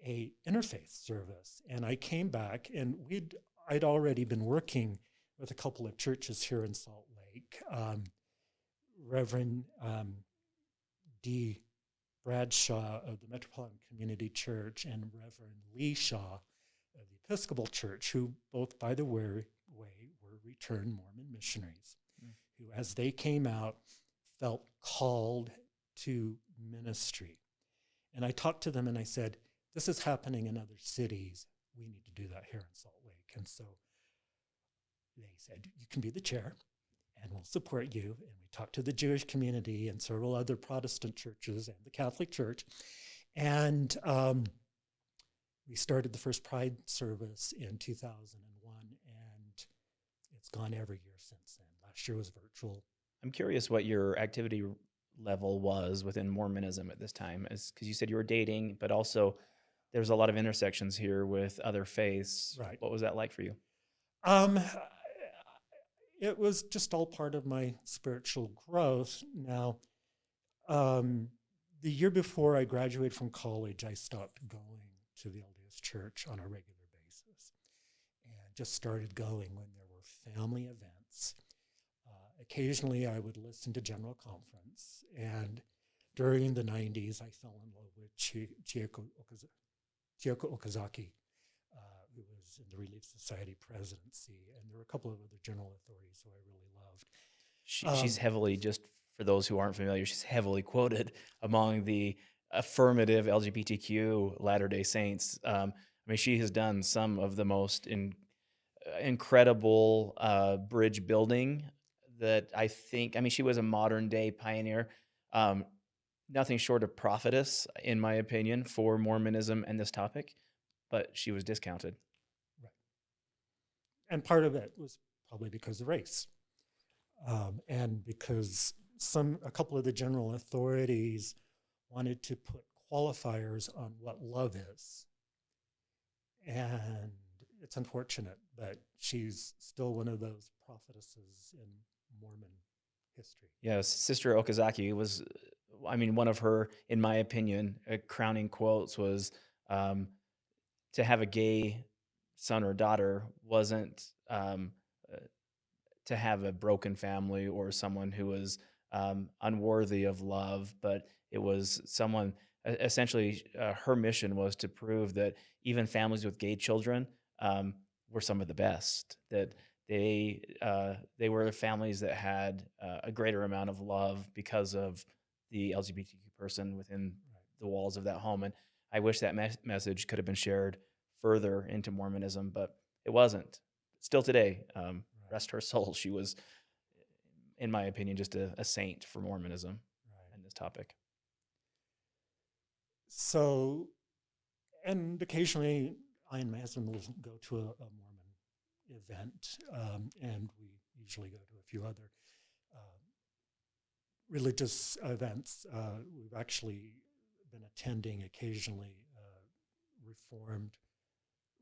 a interfaith service. And I came back and we'd I'd already been working with a couple of churches here in Salt Lake. Um, Reverend um, D. Bradshaw of the Metropolitan Community Church and Reverend Lee Shaw of the Episcopal Church, who both, by the way, were returned Mormon missionaries, Mm. who, as they came out, felt called to ministry. And I talked to them and I said, This is happening in other cities. We need to do that here in Salt Lake. And so they said, You can be the chair and we'll support you. And we talked to the Jewish community and several other Protestant churches and the Catholic Church. And um, we started the first Pride service in 2001, and it's gone every year since then. Last year was virtual. I'm curious what your activity level was within Mormonism at this time, because you said you were dating, but also there's a lot of intersections here with other faiths. Right. What was that like for you? Um, it was just all part of my spiritual growth. Now, um, the year before I graduated from college, I stopped going to the LDS Church on a regular basis. And just started going when there were family events. Uh, occasionally, I would listen to General Conference, and during the 90s, I fell in love with Chieko, Okazaki, who was in the Relief Society presidency, and there were a couple of other general authorities who I really loved. She, um, she's heavily, just for those who aren't familiar, she's heavily quoted among the affirmative LGBTQ Latter day Saints. Um, I mean, she has done some of the most in, uh, incredible uh, bridge building that I think, I mean, she was a modern day pioneer. Um, nothing short of prophetess, in my opinion, for Mormonism and this topic, but she was discounted. Right. And part of it was probably because of race. Um, and because some a couple of the general authorities wanted to put qualifiers on what love is. And it's unfortunate, but she's still one of those prophetesses in Mormon history. Yes, Sister Okazaki was, I mean, one of her, in my opinion, uh, crowning quotes was um, to have a gay son or daughter wasn't um, uh, to have a broken family or someone who was um, unworthy of love, but it was someone essentially uh, her mission was to prove that even families with gay children um, were some of the best. That they uh, they were families that had uh, a greater amount of love because of the LGBTQ person within the walls of that home. And I wish that me- message could have been shared further into Mormonism, but it wasn't. Still today, um, rest her soul. She was, in my opinion, just a, a saint for Mormonism right. in this topic. So, and occasionally I and my husband will go to a, a Mormon event, um, and we usually go to a few other uh, religious events. Uh, we've actually been attending occasionally uh, Reformed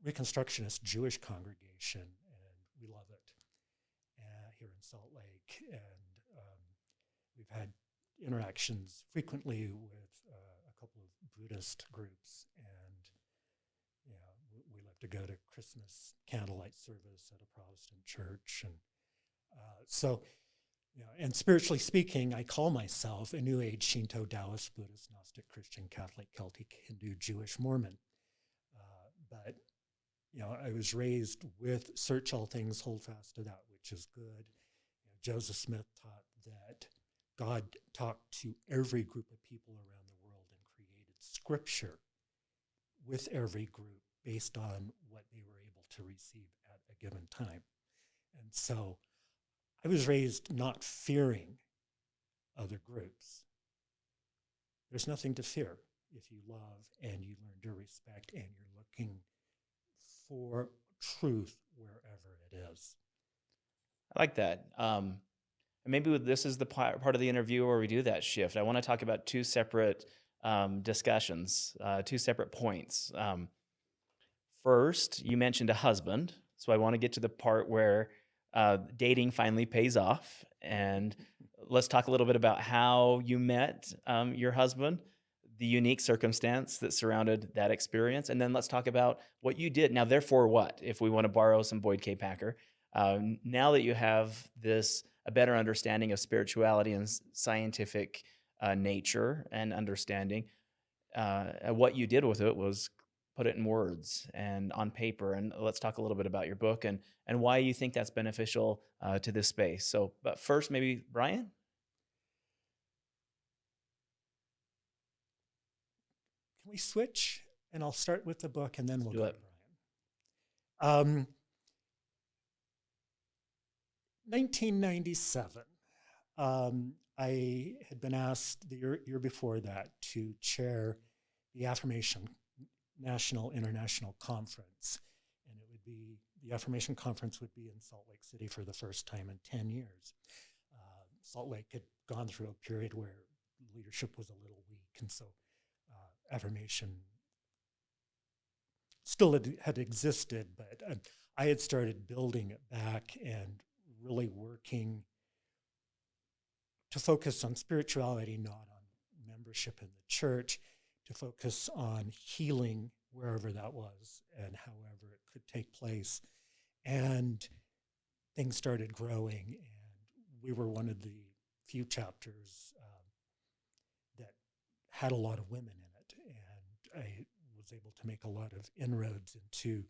Reconstructionist Jewish congregation, and we love it uh, here in Salt Lake. And um, we've had interactions frequently with uh, a couple of Buddhist groups, and you know, we love to go to Christmas candlelight service at a Protestant church, and uh, so. Know, and spiritually speaking, I call myself a New Age Shinto, Taoist, Buddhist, Gnostic, Christian, Catholic, Celtic, Hindu, Jewish, Mormon. Uh, but you know, I was raised with search all things, hold fast to that which is good. You know, Joseph Smith taught that God talked to every group of people around the world and created scripture with every group based on what they were able to receive at a given time. And so I was raised not fearing other groups. There's nothing to fear if you love and you learn to respect and you're looking for truth wherever it is. I like that. Um, and maybe this is the part of the interview where we do that shift. I want to talk about two separate um, discussions, uh, two separate points. Um, first, you mentioned a husband, so I want to get to the part where uh, dating finally pays off, and let's talk a little bit about how you met um, your husband, the unique circumstance that surrounded that experience, and then let's talk about what you did. Now, therefore, what? If we want to borrow some Boyd K. Packer, uh, now that you have this a better understanding of spirituality and scientific uh, nature and understanding. Uh, what you did with it was put it in words and on paper. And let's talk a little bit about your book and and why you think that's beneficial uh, to this space. So, but first, maybe Brian. Can we switch? And I'll start with the book, and then we'll Do go it. to Brian. Um, 1997. Um, I had been asked the year, year before that to chair the Affirmation National International Conference. And it would be, the Affirmation Conference would be in Salt Lake City for the first time in 10 years. Uh, Salt Lake had gone through a period where leadership was a little weak. And so uh, affirmation still had, had existed, but uh, I had started building it back and really working to focus on spirituality, not on membership in the church, to focus on healing wherever that was and however it could take place. And things started growing, and we were one of the few chapters um, that had a lot of women in it. And I was able to make a lot of inroads into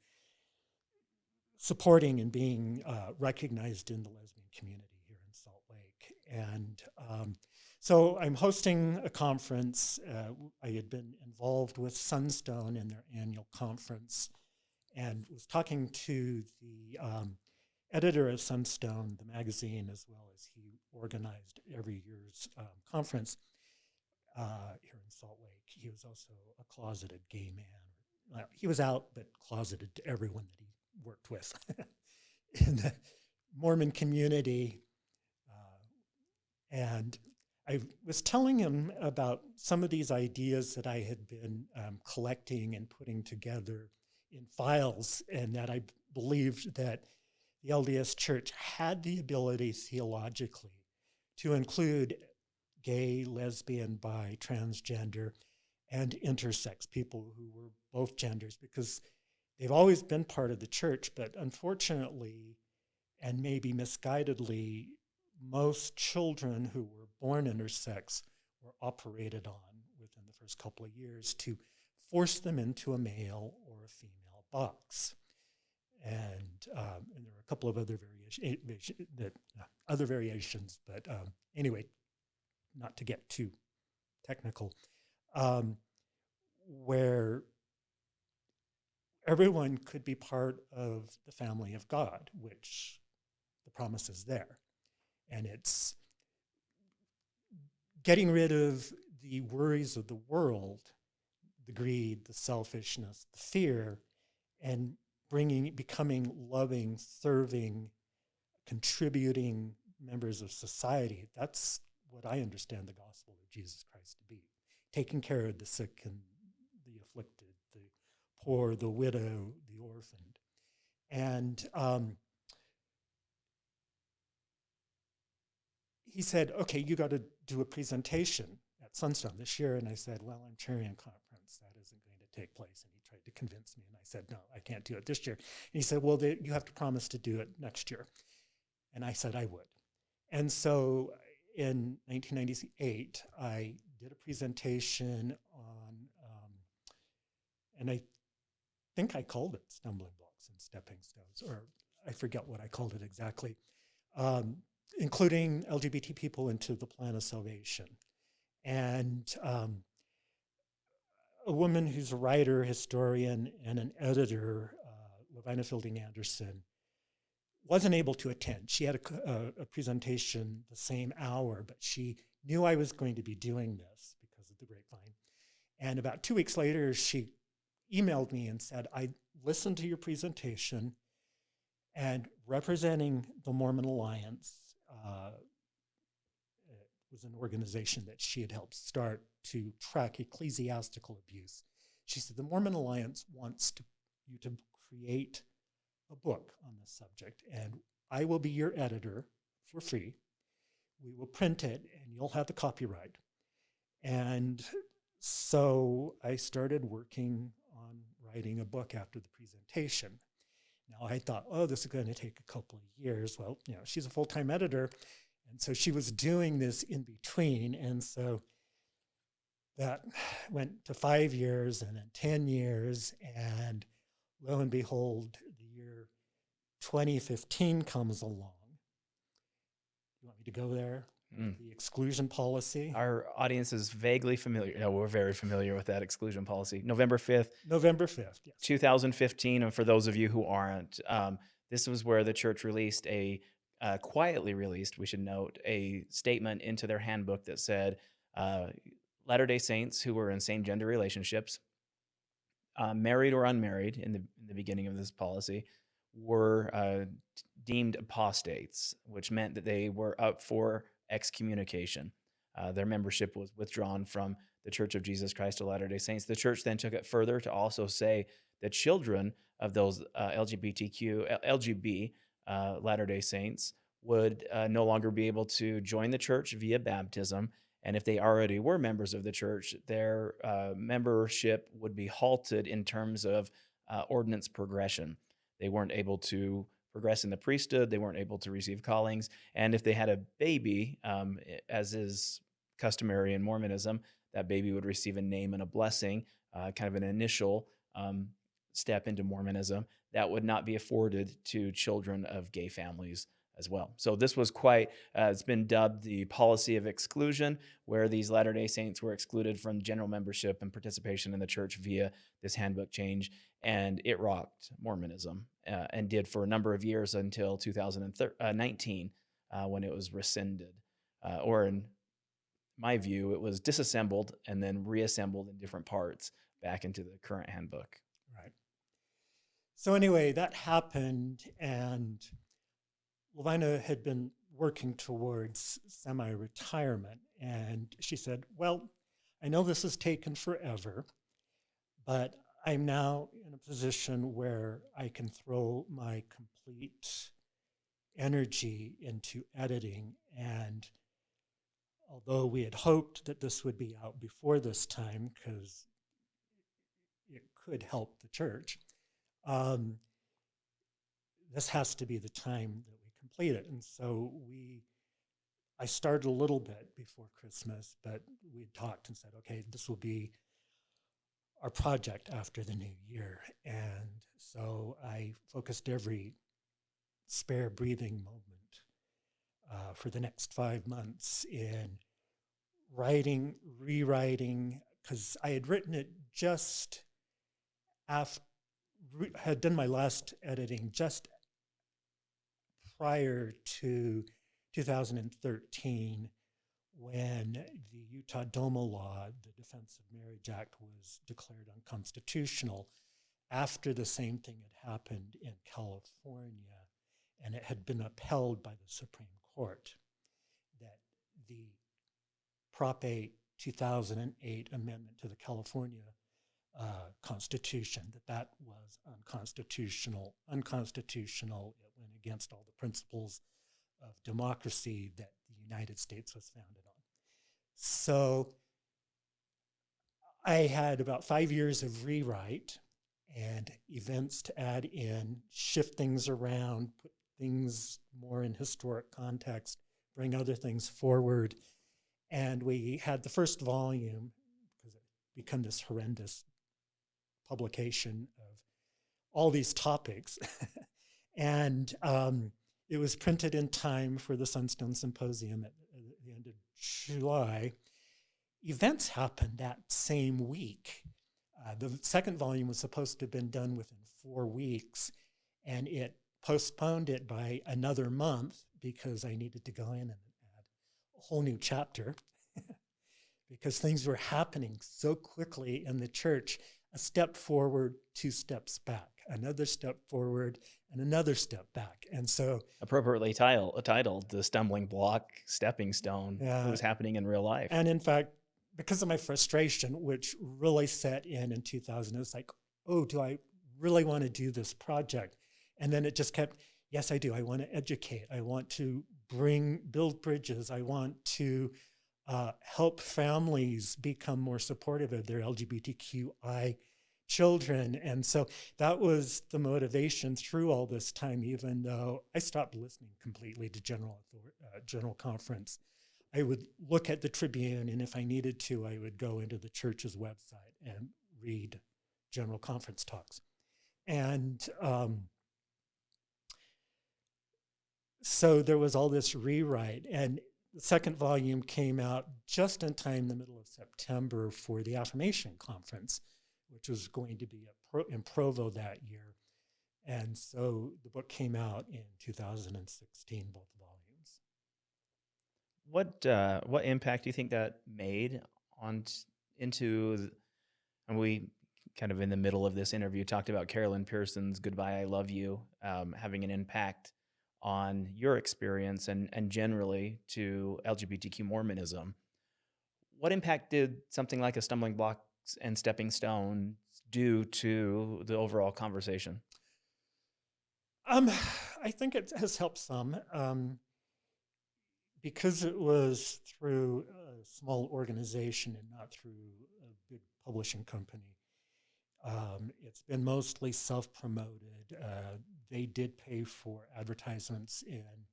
supporting and being uh, recognized in the lesbian community here in Salt Lake. And um, so I'm hosting a conference. Uh, I had been involved with Sunstone in their annual conference and was talking to the um, editor of Sunstone, the magazine, as well as he organized every year's um, conference uh, here in Salt Lake. He was also a closeted gay man. He was out, but closeted to everyone that he worked with in the Mormon community. Uh, and I was telling him about some of these ideas that I had been um, collecting and putting together in files, and that I believed that the LDS Church had the ability theologically to include gay, lesbian, bi, transgender, and intersex people who were both genders because they've always been part of the church, but unfortunately, and maybe misguidedly, most children who were born intersex were operated on within the first couple of years to force them into a male or a female box. And, um, and there are a couple of other variations, that, uh, other variations, but um, anyway, not to get too technical, um, where everyone could be part of the family of God, which the promise is there. And it's getting rid of the worries of the world, the greed, the selfishness, the fear, and bringing, becoming loving, serving, contributing members of society. That's what I understand the gospel of Jesus Christ to be. Taking care of the sick and the afflicted, the poor, the widow, the orphaned. And um, he said, okay, you got to do a presentation at Sunstone this year. And I said, well, I'm chairing a conference. That isn't going to take place. And he tried to convince me. And I said, no, I can't do it this year. And he said, well, they, you have to promise to do it next year. And I said I would. And so in 1998, I did a presentation on, um, and I think I called it Stumbling Blocks and Stepping Stones, or I forget what I called it exactly. Um, including LGBT people into the plan of salvation. And um, a woman who's a writer, historian, and an editor, uh, Lavina Fielding Anderson, wasn't able to attend. She had a, a, a, presentation the same hour, but she knew I was going to be doing this because of the grapevine. And about two weeks later, she emailed me and said, I listened to your presentation and representing the Mormon Alliance uh, was an organization that she had helped start to track ecclesiastical abuse. She said, the Mormon Alliance wants to, you to create a book on this subject, and I will be your editor for free. We will print it, and you'll have the copyright. And so I started working on writing a book after the presentation. Now I thought, oh, this is going to take a couple of years. Well, you know, she's a full-time editor, and so she was doing this in between, and so that went to five years and then 10 years, and lo and behold, the year 2015 comes along. You want me to go there? Mm. The exclusion policy. Our audience is vaguely familiar. No, we're very familiar with that exclusion policy. November 5th. November 5th, yes. 2015. And for those of you who aren't, um, this was where the church released a, uh, quietly released, we should note, a statement into their handbook that said uh, Latter day Saints who were in same gender relationships, uh, married or unmarried in the, in the beginning of this policy, were uh, deemed apostates, which meant that they were up for excommunication. Uh, their membership was withdrawn from the Church of Jesus Christ of Latter day Saints. The church then took it further to also say that children of those uh, LGBTQ, LGB uh, Latter day Saints would uh, no longer be able to join the church via baptism. And if they already were members of the church, their uh, membership would be halted in terms of uh, ordinance progression. They weren't able to progress in the priesthood, they weren't able to receive callings. And if they had a baby, um, as is customary in Mormonism, that baby would receive a name and a blessing, uh, kind of an initial um, step into Mormonism that would not be afforded to children of gay families as well. So this was quite, uh, it's been dubbed the policy of exclusion, where these Latter day Saints were excluded from general membership and participation in the church via this handbook change. And it rocked Mormonism uh, and did for a number of years until 2019 uh, uh, when it was rescinded. Uh, or in my view, it was disassembled and then reassembled in different parts back into the current handbook. Right. So anyway, that happened and Lavina had been working towards semi retirement. And she said, Well, I know this has taken forever, but I'm now in a position where I can throw my complete energy into editing. And although we had hoped that this would be out before this time, because it could help the church, um, this has to be the time that complete it. And so we, I started a little bit before Christmas, but we talked and said, okay, this will be our project after the new year. And so I focused every spare breathing moment uh, for the next five months in writing, rewriting, because I had written it just after, had done my last editing just prior to 2013 when the Utah DOMA law, the Defense of Marriage Act, was declared unconstitutional after the same thing had happened in California and it had been upheld by the Supreme Court that the Prop 8 2008 amendment to the California uh, Constitution, that that was unconstitutional, unconstitutional. Against all the principles of democracy that the United States was founded on. So I had about five years of rewrite and events to add in, shift things around, put things more in historic context, bring other things forward. And we had the first volume, because it became this horrendous publication of all these topics. and um, it was printed in time for the Sunstone Symposium at, at the end of July. Events happened that same week. Uh, the second volume was supposed to have been done within four weeks, and it postponed it by another month because I needed to go in and add a whole new chapter because things were happening so quickly in the church a step forward, two steps back, another step forward, and another step back. And so, appropriately title, titled The Stumbling Block Stepping Stone, yeah, was happening in real life. And in fact, because of my frustration, which really set in in 2000, it was like, oh, do I really want to do this project? And then it just kept, yes, I do. I want to educate. I want to bring, build bridges. I want to uh, help families become more supportive of their LGBTQI children. And so that was the motivation through all this time, even though I stopped listening completely to General, uh, General Conference. I would look at the Tribune, and if I needed to, I would go into the church's website and read General Conference talks. And um, so there was all this rewrite. And the second volume came out just in time, the middle of September, for the Affirmation Conference, which was going to be Pro, in Provo that year. And so the book came out in 2016, both volumes. What uh, what impact do you think that made on into? And we kind of in the middle of this interview talked about Carol Lynn Pearson's "Goodbye, I Love You" um, having an impact on your experience and, and generally to LGBTQ Mormonism. What impact did something like a stumbling blocks and stepping stone do to the overall conversation? Um, I think it has helped some. Um, because it was through a small organization and not through a big publishing company, Um, it's been mostly self promoted. Uh, they did pay for advertisements in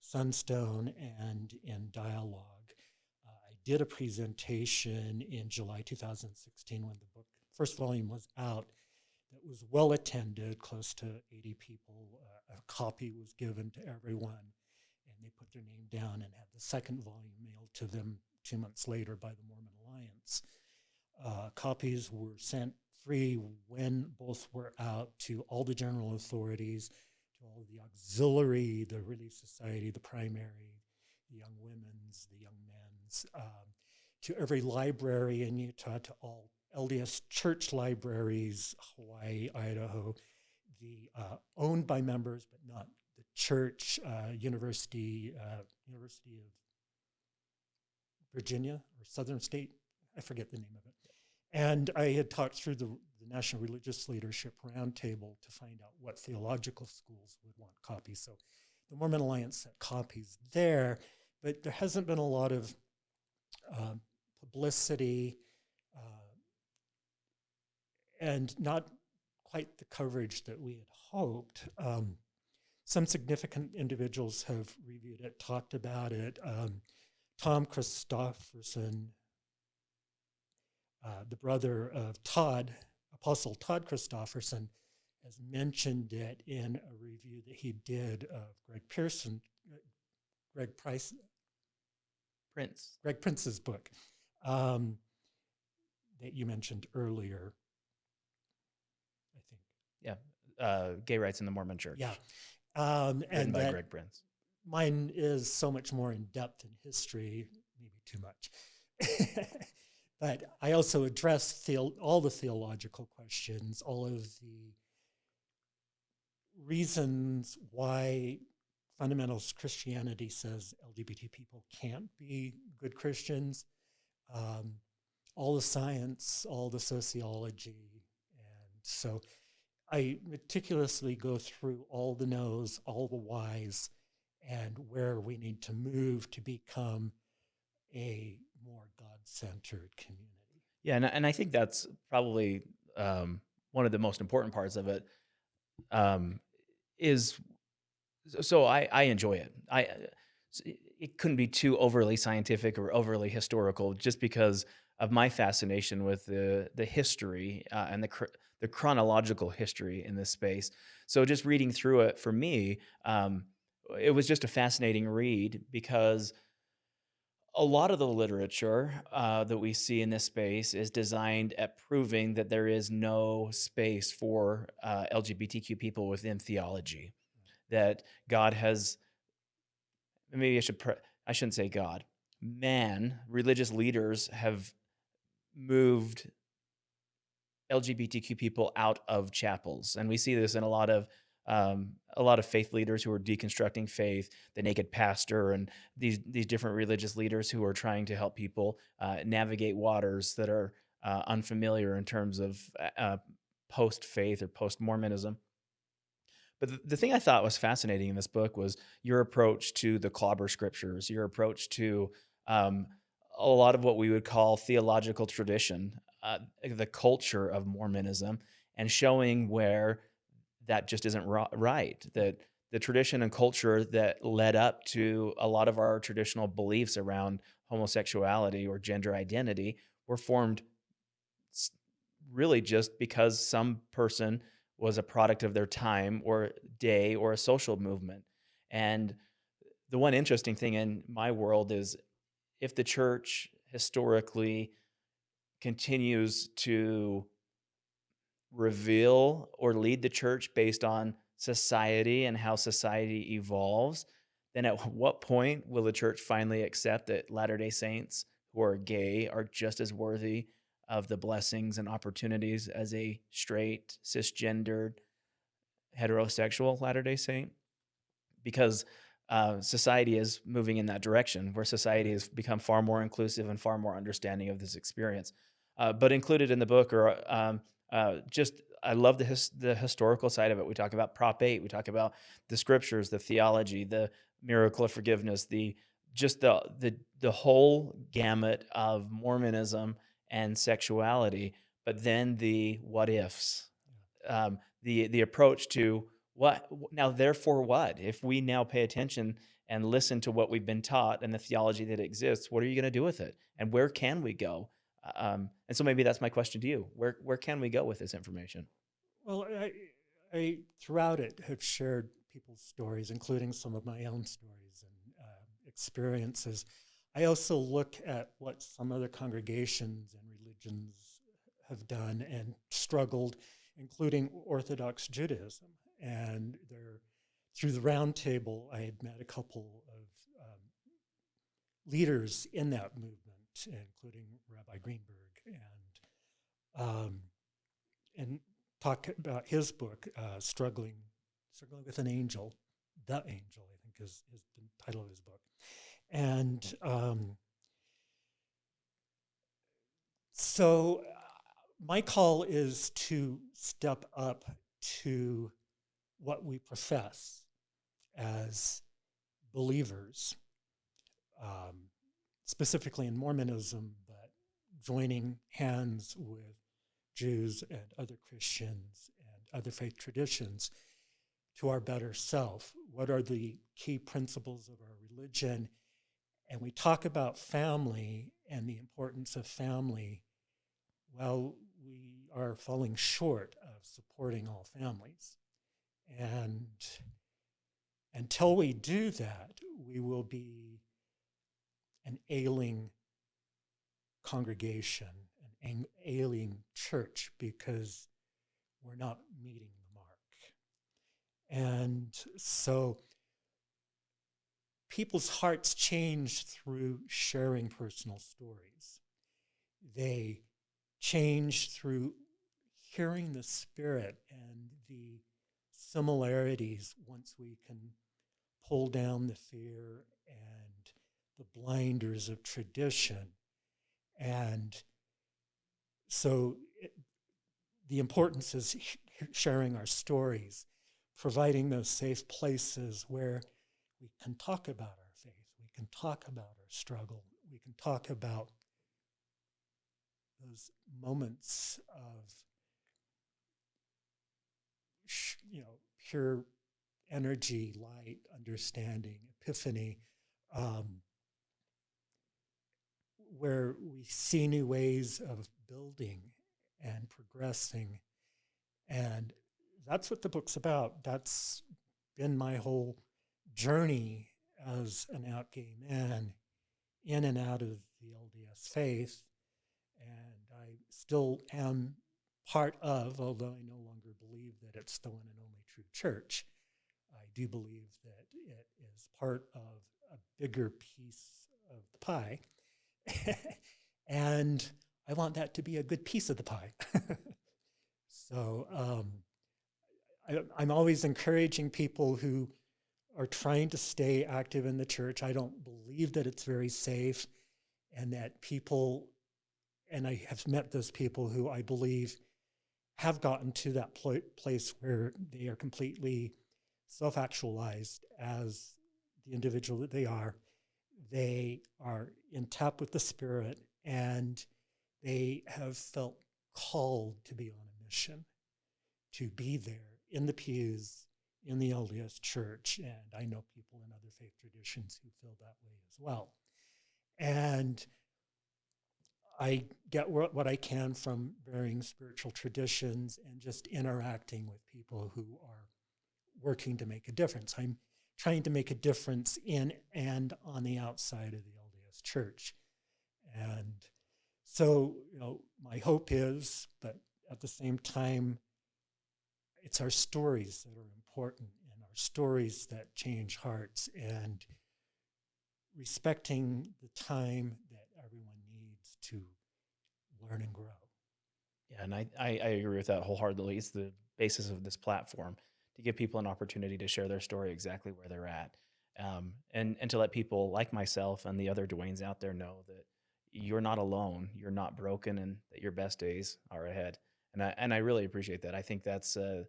Sunstone and in Dialogue. Did a presentation in July 2016 when the book first volume was out that was well attended, close to 80 people. Uh, a copy was given to everyone, and they put their name down and had the second volume mailed to them two months later by the Mormon Alliance. Uh, copies were sent free when both were out to all the general authorities, to all the auxiliary, the Relief Society, the primary, the young women's, the young um, to every library in Utah, to all LDS church libraries, Hawaii, Idaho, the uh, owned by members but not the church, uh, University, uh, University of Virginia or Southern State, I forget the name of it. And I had talked through the, the National Religious Leadership Roundtable to find out what theological schools would want copies. So the Mormon Alliance sent copies there, but there hasn't been a lot of um, publicity uh, and not quite the coverage that we had hoped. Um, some significant individuals have reviewed it, talked about it. Um, Tom Christofferson, uh, the brother of Todd, Apostle Todd Christofferson, has mentioned it in a review that he did of Greg Pearson, Greg Price, Prince. Greg Prince's book um, that you mentioned earlier. I think. Yeah. Uh, Gay Rights in the Mormon Church. Yeah. Um, and by Greg Prince. mine is so much more in depth in history, maybe too much. but I also address theo- all the theological questions, all of the reasons why fundamentalist Christianity says LGBT people can't be good Christians, um, all the science, all the sociology. And so I meticulously go through all the no's, all the whys, and where we need to move to become a more God centered community. Yeah, and, and I think that's probably um, one of the most important parts of it. Um, is so I, I enjoy it. I it couldn't be too overly scientific or overly historical, just because of my fascination with the the history uh, and the cr- the chronological history in this space. So just reading through it for me, um, it was just a fascinating read because a lot of the literature uh, that we see in this space is designed at proving that there is no space for uh, LGBTQ people within theology. That God has, maybe I should, pre- I shouldn't say God, man, religious leaders have moved LGBTQ people out of chapels, and we see this in a lot of um, a lot of faith leaders who are deconstructing faith, the naked pastor, and these these different religious leaders who are trying to help people uh, navigate waters that are uh, unfamiliar in terms of uh, post faith or post Mormonism. But the, thing I thought was fascinating in this book was your approach to the clobber scriptures, your approach to um, a lot of what we would call theological tradition, uh, the culture of Mormonism, and showing where that just isn't right. That the tradition and culture that led up to a lot of our traditional beliefs around homosexuality or gender identity were formed really just because some person was a product of their time or day or a social movement. And the one interesting thing in my world is if the church historically continues to reveal or lead the church based on society and how society evolves, then at what point will the church finally accept that Latter day Saints who are gay are just as worthy of the blessings and opportunities as a straight, cisgendered, heterosexual Latter day Saint? Because uh, society is moving in that direction where society has become far more inclusive and far more understanding of this experience. Uh, but included in the book are um, uh, just I love the his, the historical side of it. We talk about Prop Eight. We talk about the scriptures, the theology, the miracle of forgiveness, the just the the the whole gamut of Mormonism and sexuality. but then the what ifs, um, the the approach to what now therefore what? If we now pay attention and listen to what we've been taught and the theology that exists what are you going to do with it? And where can we go? Um, and so maybe that's my question to you. Where where can we go with this information? Well, I, I throughout it have shared people's stories, including some of my own stories and uh, experiences. I also look at what some other congregations and religions have done and struggled, including Orthodox Judaism. And there, through the roundtable, I had met a couple of um, leaders in that movement, including Rabbi Greenberg and um, and talk about his book, uh, struggling struggling with an angel, the angel, I think is, is the title of his book, and um, so uh, my call is to step up to what we profess as believers, um, specifically in Mormonism, but joining hands with Jews and other Christians and other faith traditions to our better self. What are the key principles of our religion? And we talk about family and the importance of family. Well, we are falling short of supporting all families. And until we do that, we will be an ailing congregation, an ailing church, because we're not meeting the mark. And so people's hearts change through sharing personal stories. They change through hearing the Spirit and the similarities once we can pull down the fear and the blinders of tradition. And so it, the importance is sharing our stories, providing those safe places where we can talk about our faith, we can talk about our struggle, we can talk about those moments of you know pure energy, light, understanding, epiphany, um, where we see new ways of building and progressing. And that's what the book's about. That's been my whole journey as an out gay man in and out of the LDS faith. And I still am part of, although I no longer believe that it's the one and only true church. I do believe that it is part of a bigger piece of the pie. and I want that to be a good piece of the pie. so um, I, I'm always encouraging people who are trying to stay active in the church. I don't believe that it's very safe and that people, and I have met those people who I believe have gotten to that pl- place where they are completely self actualized as the individual that they are. They are in tap with the Spirit and they have felt called to be on a mission, to be there in the pews in the LDS church, and I know people in other faith traditions who feel that way as well. And I get what I can from varying spiritual traditions and just interacting with people who are working to make a difference. I'm trying to make a difference in and on the outside of the LDS church. And so, you know, my hope is, but at the same time, it's our stories that are important and our stories that change hearts and respecting the time that everyone needs to learn and grow. Yeah, and I, I, I agree with that wholeheartedly. It's the basis of this platform to give people an opportunity to share their story exactly where they're at. Um, and, and to let people like myself and the other Dwaynes out there know that you're not alone, you're not broken, and that your best days are ahead. And I, and I really appreciate that. I think that's uh,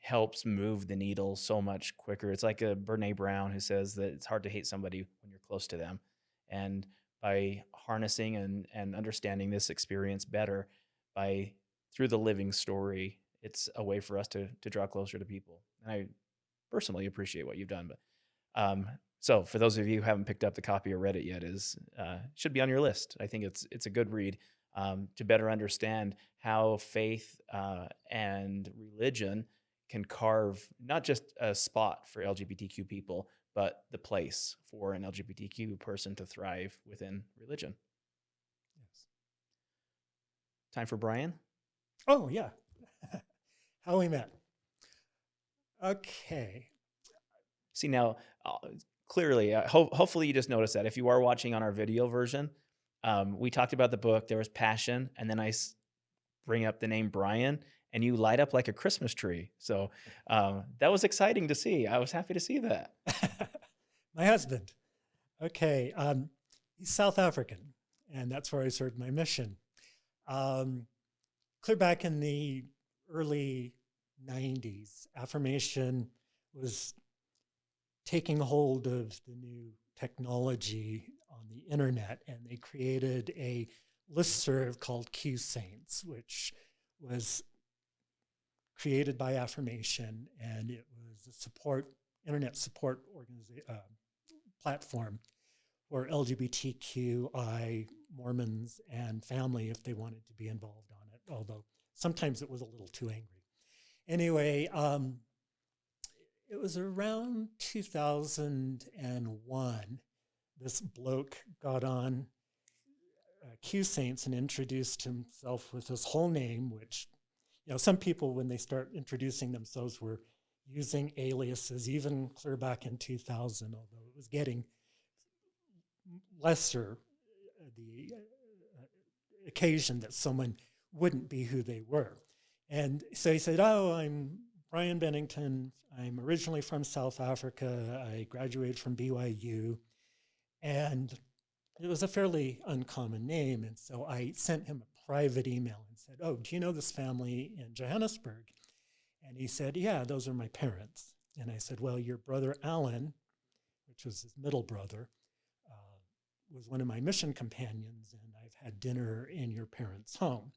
helps move the needle so much quicker. It's like a Brene Brown who says that it's hard to hate somebody when you're close to them. And by harnessing and, and understanding this experience better, by through the living story, it's a way for us to to draw closer to people. And I personally appreciate what you've done. But um, so for those of you who haven't picked up the copy or read it yet, is uh, should be on your list. I think it's it's a good read um, to better understand how faith uh, and religion can carve not just a spot for LGBTQ people, but the place for an LGBTQ person to thrive within religion. Yes. Time for Brian. Oh, yeah. How we met. Okay. See now, uh, clearly, uh, ho- hopefully you just noticed that if you are watching on our video version, um, we talked about the book. There was passion, and then I s- bring up the name Brian, and you light up like a Christmas tree. So um, that was exciting to see. I was happy to see that. my husband. Okay. Um, he's South African, and that's where I served my mission. Um, clear back in the early 90s, affirmation was taking hold of the new technology on the internet, and they created a listserv called Q Saints, which was created by Affirmation, and it was a support internet support uh, platform for LGBTQI Mormons and family if they wanted to be involved on it. Although sometimes it was a little too angry. Anyway, um, it was around 2001. This bloke got on uh, Q Saints and introduced himself with his whole name, which, you know, some people, when they start introducing themselves, were using aliases, even clear back in 2000, although it was getting lesser uh, the uh, occasion that someone wouldn't be who they were. And so he said, Oh, I'm Brian Bennington. I'm originally from South Africa. I graduated from BYU. And it was a fairly uncommon name. And so I sent him a private email and said, Oh, do you know this family in Johannesburg? And he said, Yeah, those are my parents. And I said, Well, your brother Alan, which was his middle brother, uh, was one of my mission companions, and I've had dinner in your parents' home.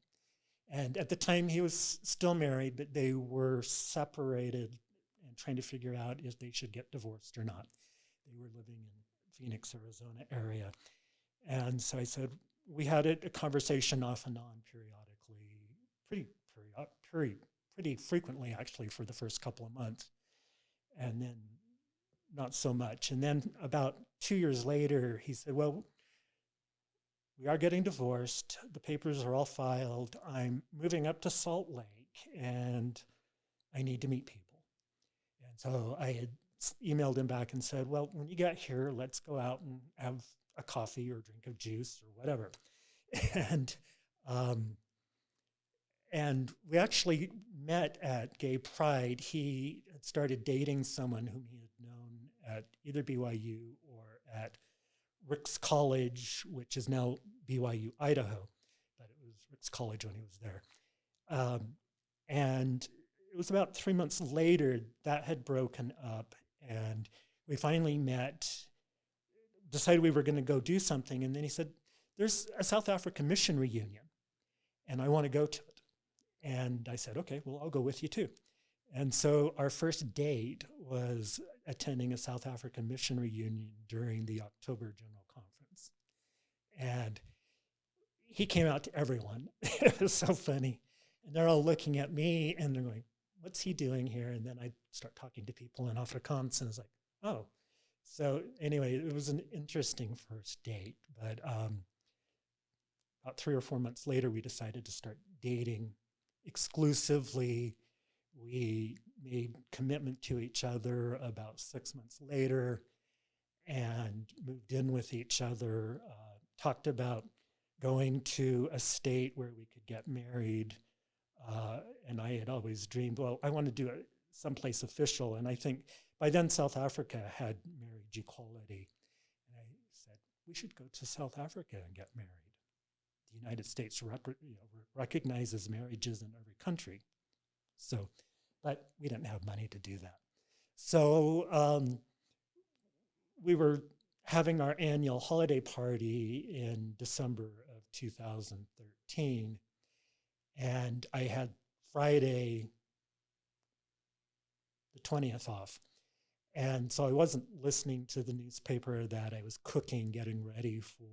And at the time, he was still married, but they were separated and trying to figure out if they should get divorced or not. They were living in Phoenix, Arizona area. And so I said, we had a, a conversation off and on periodically, pretty, period, pretty, pretty frequently actually for the first couple of months. And then not so much. And then about two years later, he said, well, we are getting divorced. The papers are all filed. I'm moving up to Salt Lake and I need to meet people. And so I had emailed him back and said, Well, when you get here, let's go out and have a coffee or drink of juice or whatever. And um, and we actually met at Gay Pride. He had started dating someone whom he had known at either BYU or at Ricks College, which is now BYU Idaho, but it was Ricks College when he was there. Um, and it was about three months later that had broken up, and we finally met, decided we were going to go do something. And then he said, There's a South African mission reunion, and I want to go to it. And I said, Okay, well, I'll go with you too. And so our first date was attending a South African mission reunion during the October General Conference. And he came out to everyone. it was so funny. And they're all looking at me and they're going, What's he doing here? And then I start talking to people in Afrikaans and it's like, Oh. So anyway, it was an interesting first date. But um, about three or four months later, we decided to start dating exclusively we made commitment to each other about six months later and moved in with each other uh, talked about going to a state where we could get married uh, and i had always dreamed well i want to do it someplace official and i think by then south africa had marriage equality and i said we should go to south africa and get married the united states rec- you know, recognizes marriages in every country so but we didn't have money to do that. So um, we were having our annual holiday party in December of 2013. and I had Friday the 20th off. And so I wasn't listening to the newspaper that I was cooking, getting ready for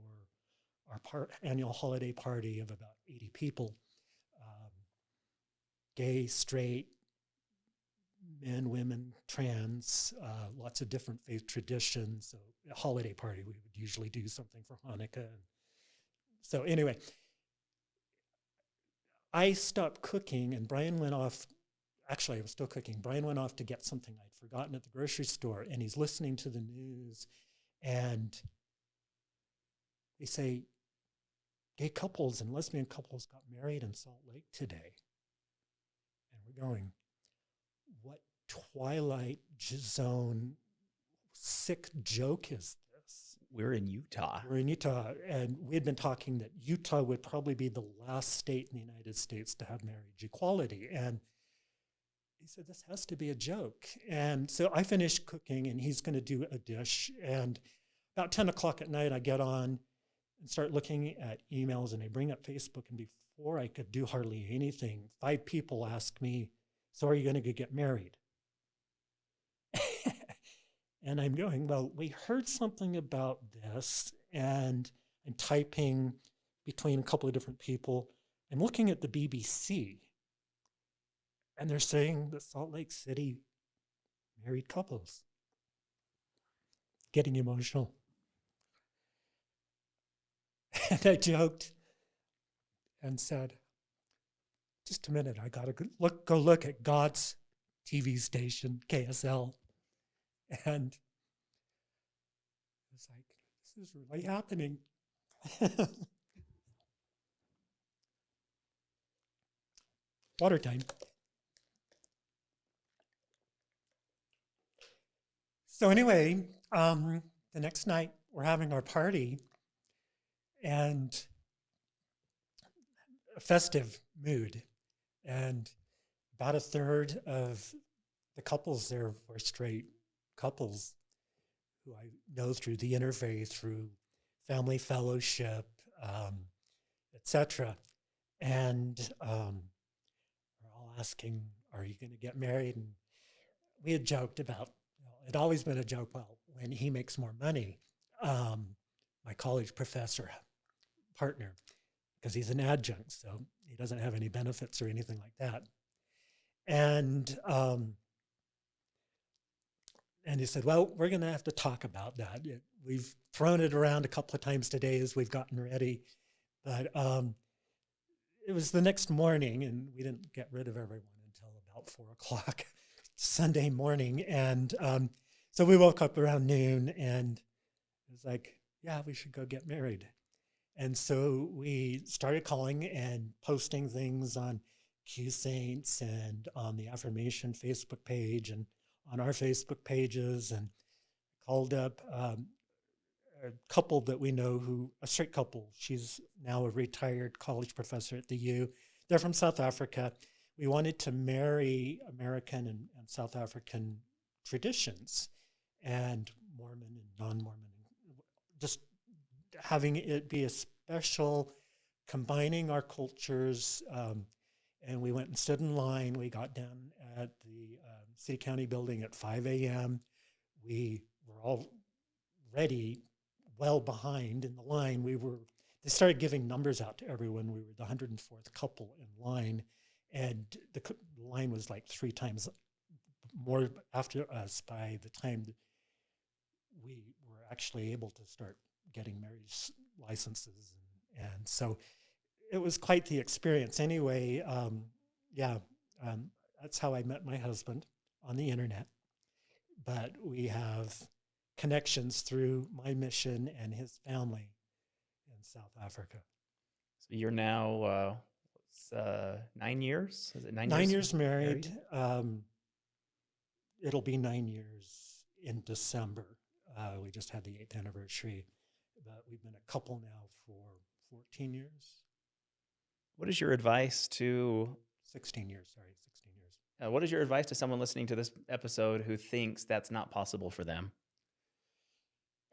our par- annual holiday party of about 80 people um, gay, straight, men, women, trans, uh, lots of different faith traditions. So, a holiday party, we would usually do something for Hanukkah. So, anyway, I stopped cooking and Brian went off. Actually, I was still cooking. Brian went off to get something I'd forgotten at the grocery store, and he's listening to the news. And they say gay couples and lesbian couples got married in Salt Lake today. And we're going, what twilight zone sick joke is this? We're in Utah. We're in Utah, and we had been talking that Utah would probably be the last state in the United States to have marriage equality. And he said, This has to be a joke. And so I finished cooking, and he's going to do a dish. And about 10 o'clock at night, I get on and start looking at emails, and I bring up Facebook. And before I could do hardly anything, five people ask me, So are you going to get married? and I'm going, Well, we heard something about this, and I'm typing between a couple of different people. I'm looking at the BBC, and they're saying that Salt Lake City married couples. Getting emotional. And I joked and said, just a minute, I gotta go look, go look at God's TV station, KSL. And it's like, this is really happening. Water time. So, anyway, um, the next night we're having our party and a festive mood. And about a third of the couples there were straight couples who I know through the interfaith, through family fellowship, um, etc. And um, we're all asking, "Are you going to get married?" And we had joked about it always been a joke. Well, when he makes more money, um, my college professor partner, because he's an adjunct, so he doesn't have any benefits or anything like that. And um, and he said, "Well, we're going to have to talk about that. It, we've thrown it around a couple of times today as we've gotten ready, but um, it was the next morning, and we didn't get rid of everyone until about four o'clock Sunday morning, and um, so we woke up around noon, and it was like, yeah, we should go get married. And so we started calling and posting things on Q Saints and on the Affirmation Facebook page and on our Facebook pages and called up um, a couple that we know who, a straight couple. She's now a retired college professor at the U. They're from South Africa. We wanted to marry American and, and South African traditions and Mormon and non Mormon, just having it be a special, combining our cultures. Um, and we went and stood in line. We got down at the um, city county building at 5 a.m. We were all ready, well behind in the line. We were. They started giving numbers out to everyone. We were the 104th couple in line, and the, line was like three times more after us by the time we were actually able to start getting marriage licenses. And, and so it was quite the experience. Anyway, um, yeah, um, that's how I met my husband on the internet. But we have connections through my mission and his family in South Africa. So you're now uh, uh, nine years? Is it nine, nine years, years married? married? Um, it'll be nine years in December. Uh, we just had the eighth anniversary, but we've been a couple now for 14 years. What is your advice to 16 years? Sorry, 16 years. Uh, what is your advice to someone listening to this episode who thinks that's not possible for them?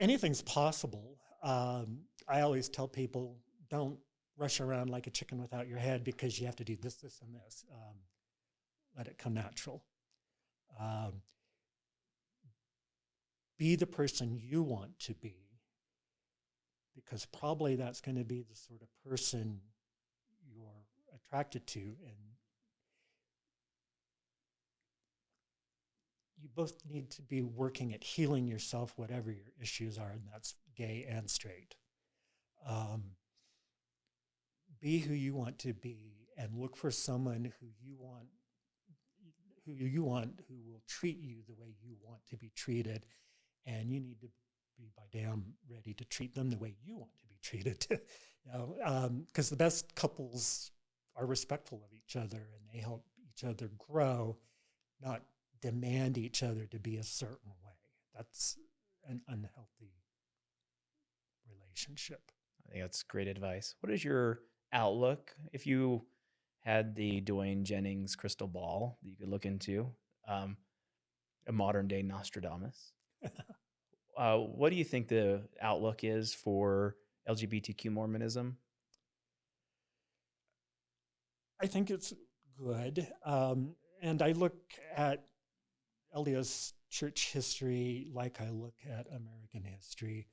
Anything's possible. Um, I always tell people don't rush around like a chicken without your head because you have to do this, this, and this. Um, let it come natural. Um, be the person you want to be because probably that's going to be the sort of person you're attracted to and you both need to be working at healing yourself whatever your issues are and that's gay and straight um, be who you want to be and look for someone who you want who you want who will treat you the way you want to be treated and you need to be by damn ready to treat them the way you want to be treated. you know, because um, the best couples are respectful of each other and they help each other grow, not demand each other to be a certain way. That's an unhealthy relationship. I think that's great advice. What is your outlook if you had the Dwayne Jennings crystal ball that you could look into, um, a modern day Nostradamus? uh, what do you think the outlook is for LGBTQ Mormonism? I think it's good. Um, and I look at LDS church history like I look at American history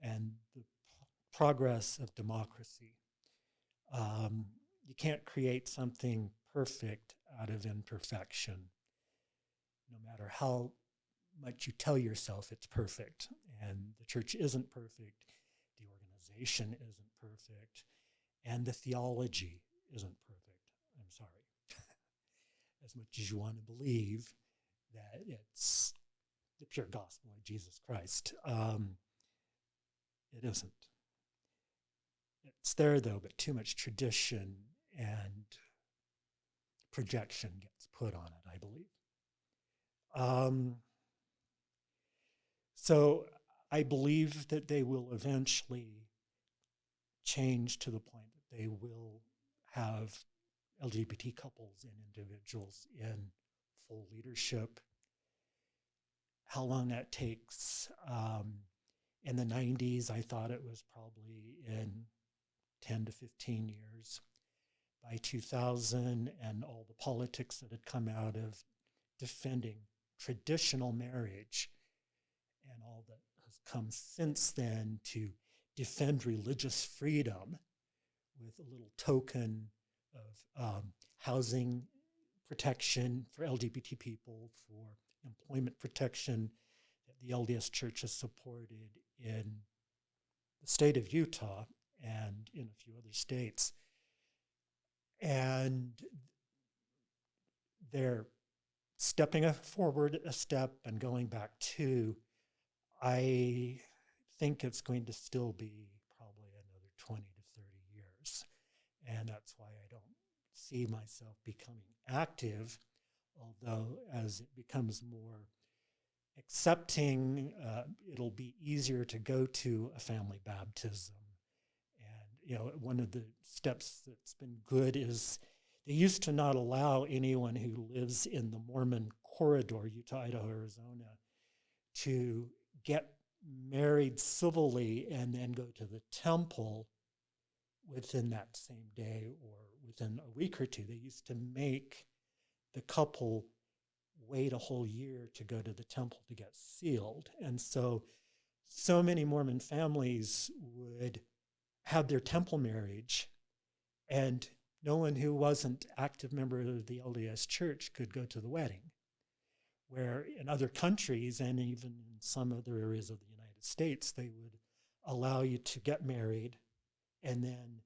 and the progress of democracy. Um, you can't create something perfect out of imperfection, no matter how much you tell yourself it's perfect. And the church isn't perfect, the organization isn't perfect, and the theology isn't perfect. I'm sorry. as much as you want to believe that it's the pure gospel of Jesus Christ, um, it isn't. It's there though, but too much tradition and projection gets put on it, I believe. Um, so I believe that they will eventually change to the point that they will have LGBT couples and individuals in full leadership. How long that takes? Um, in the 90s, I thought it was probably in 10 to 15 years. By 2000, and all the politics that had come out of defending traditional marriage and all that has come since then to defend religious freedom with a little token of um, housing protection for LGBT people, for employment protection that the LDS Church has supported in the state of Utah and in a few other states. And they're stepping forward a step and going back to I think it's going to still be probably another 20 to 30 years. And that's why I don't see myself becoming active, although as it becomes more accepting, uh, it'll be easier to go to a family baptism. You know, one of the steps that's been good is they used to not allow anyone who lives in the Mormon corridor, Utah, Idaho, Arizona, to get married civilly and then go to the temple within that same day or within a week or two. They used to make the couple wait a whole year to go to the temple to get sealed. And so, so many Mormon families would have their temple marriage, and no one who wasn't active member of the LDS church could go to the wedding where in other countries and even in some other areas of the United States, they would allow you to get married and then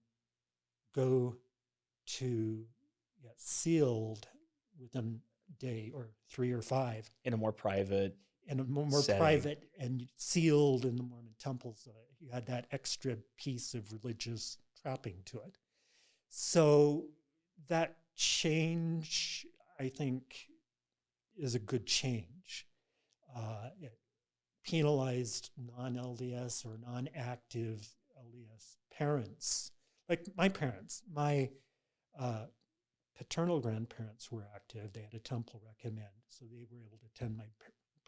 go to get sealed within a day or three or five. In a more private in a more, more private and sealed in the Mormon temples. So you had that extra piece of religious trapping to it. So that change, I think, is a good change. Uh, it penalized non LDS or non active LDS parents, like my parents. My uh, paternal grandparents were active. They had a temple recommend, so they were able to attend my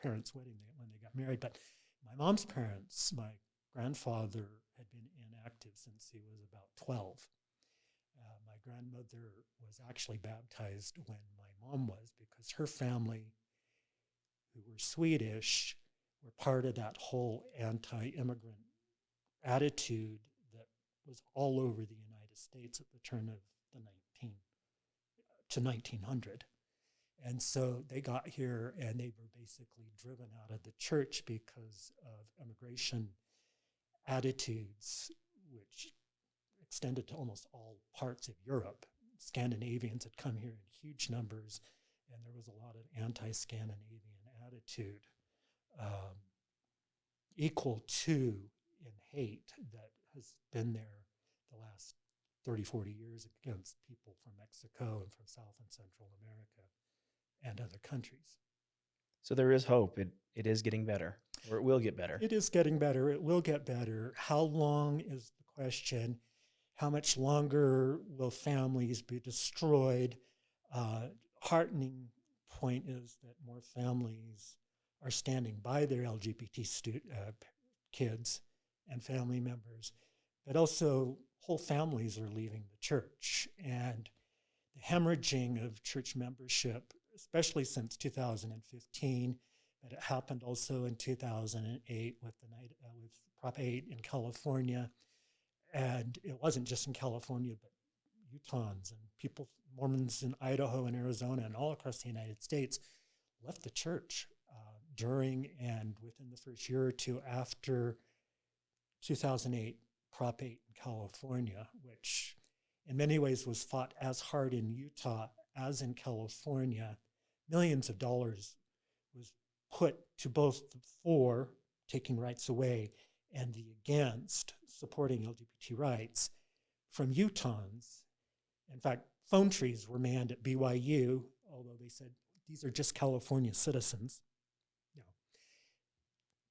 parents' wedding when they got married. But my mom's parents, my grandfather had been inactive since he was about 12. Uh, my grandmother was actually baptized when my mom was because her family, who were Swedish, were part of that whole anti immigrant attitude that was all over the United States at the turn of the 19 to 1900. And so they got here and they were basically driven out of the church because of immigration attitudes, which extended to almost all parts of Europe. Scandinavians had come here in huge numbers, and there was a lot of anti Scandinavian attitude, um, equal to in hate that has been there the last 30, 40 years against people from Mexico and from South and Central America and other countries. So there is hope. It it is getting better, or it will get better. It is getting better. It will get better. How long is the question? How much longer will families be destroyed? Uh, heartening point is that more families are standing by their LGBT uh, kids and family members, but also whole families are leaving the church. And the hemorrhaging of church membership, especially since 2015, but it happened also in 2008 with the night uh, with Prop 8 in California, and it wasn't just in California, but Utahns and people, Mormons in Idaho and Arizona and all across the United States, left the church uh, during and within the first year or two after 2008 Prop 8 in California, which in many ways was fought as hard in Utah as in California. Millions of dollars was put to both for taking rights away and the against supporting LGBT rights from Utahns. In fact, phone trees were manned at BYU, although they said these are just California citizens. No.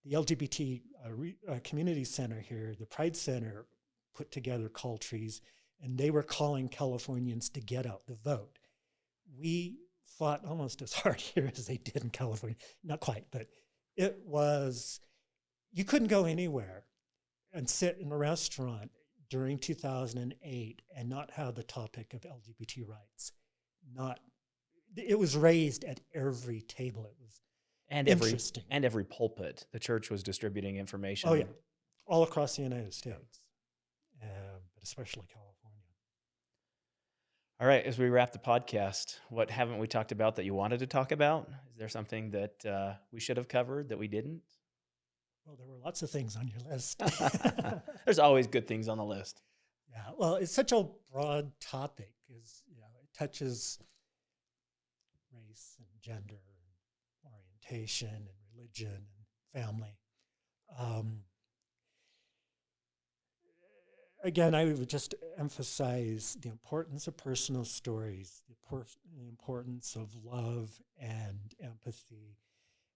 The LGBT uh, re, uh, community center here, the Pride Center, put together call trees, and they were calling Californians to get out the vote. We fought almost as hard here as they did in California. Not quite, but it was, you couldn't go anywhere and sit in a restaurant during 2008 and not have the topic of LGBT rights. Not, it was raised at every table. It was and every and every pulpit, the church was distributing information. Oh yeah, all across the United States, um, but especially California. All right, as we wrap the podcast, what haven't we talked about that you wanted to talk about? Is there something that uh, we should have covered that we didn't? Well, there were lots of things on your list. There's always good things on the list. Yeah, well, it's such a broad topic because you know it touches race and gender and orientation and religion and family. Um, again, I would just emphasize the importance of personal stories, the, the importance of love and empathy,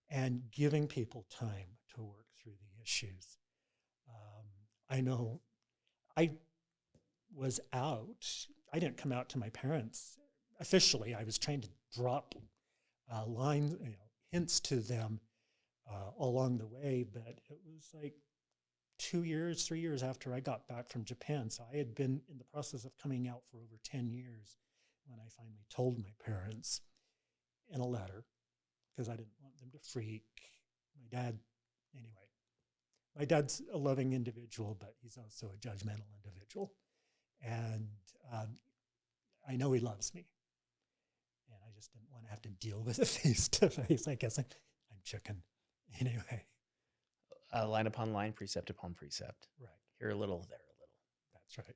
and giving people time to work through the issues. Um, I know I was out, I didn't come out to my parents officially. I was trying to drop uh, lines, you know, hints to them uh, along the way, but it was like two years, three years after I got back from Japan. So I had been in the process of coming out for over 10 years when I finally told my parents in a letter because I didn't want them to freak. My dad, anyway, my dad's a loving individual, but he's also a judgmental individual. And um, I know he loves me. And I just didn't want to have to deal with it face to face. I guess I'm, I'm chicken. Anyway. Uh, line upon line, precept upon precept. Right. Here a little, there a little. That's right.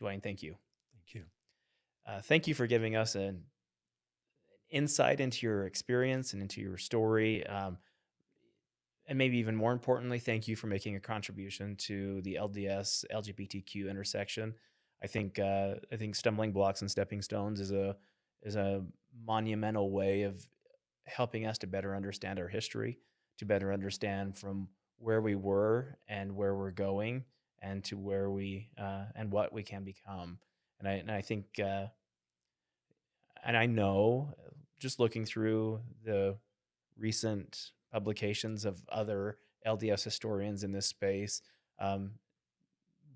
Dwayne, thank you. Thank you. Uh, thank you for giving us an insight into your experience and into your story. Um, and maybe even more importantly, thank you for making a contribution to the LDS LGBTQ intersection. I think uh, I think stumbling blocks and stepping stones is a is a monumental way of helping us to better understand our history, to better understand from where we were and where we're going, and to where we uh, and what we can become. And I and I think uh, and I know just looking through the recent publications of other LDS historians in this space, um,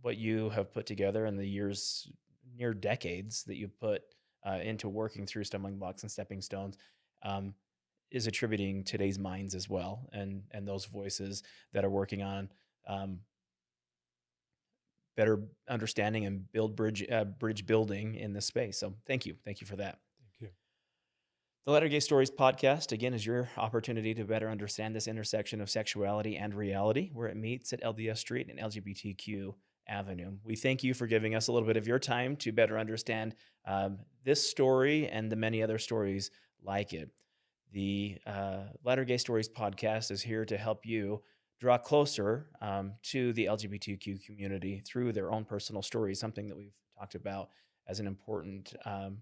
what you have put together in the years near decades that you put uh, into working through stumbling blocks and stepping stones um, is attributing today's minds as well, and and those voices that are working on um, better understanding and build bridge uh, bridge building in this space. So thank you, thank you for that. Thank you. The Latter Gay Stories podcast, again, is your opportunity to better understand this intersection of sexuality and reality where it meets at LDS Street and LGBTQ Avenue. We thank you for giving us a little bit of your time to better understand um, this story and the many other stories like it. The uh, Latter Gay Stories podcast is here to help you draw closer um, to the LGBTQ community through their own personal stories, something that we've talked about as an important um,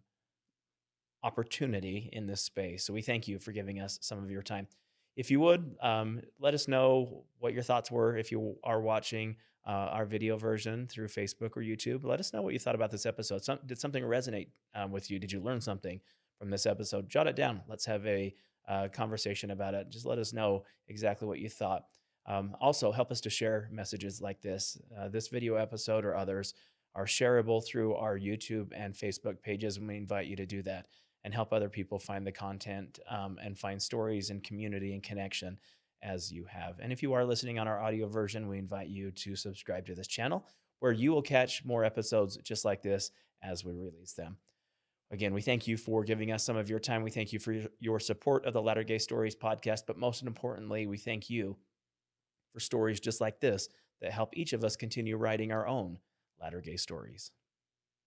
opportunity in this space. So we thank you for giving us some of your time. If you would, um, let us know what your thoughts were if you are watching uh, our video version through Facebook or YouTube. Let us know what you thought about this episode. Some, did something resonate um, with you? Did you learn something from this episode? Jot it down. Let's have a uh, conversation about it. Just let us know exactly what you thought. Um, also, help us to share messages like this. Uh, this video episode or others are shareable through our YouTube and Facebook pages, and we invite you to do that and help other people find the content um, and find stories and community and connection as you have. And if you are listening on our audio version, we invite you to subscribe to this channel where you will catch more episodes just like this as we release them. Again, we thank you for giving us some of your time. We thank you for your support of the Latter Gay Stories podcast, but most importantly, we thank you for stories just like this that help each of us continue writing our own Latter Gay Stories.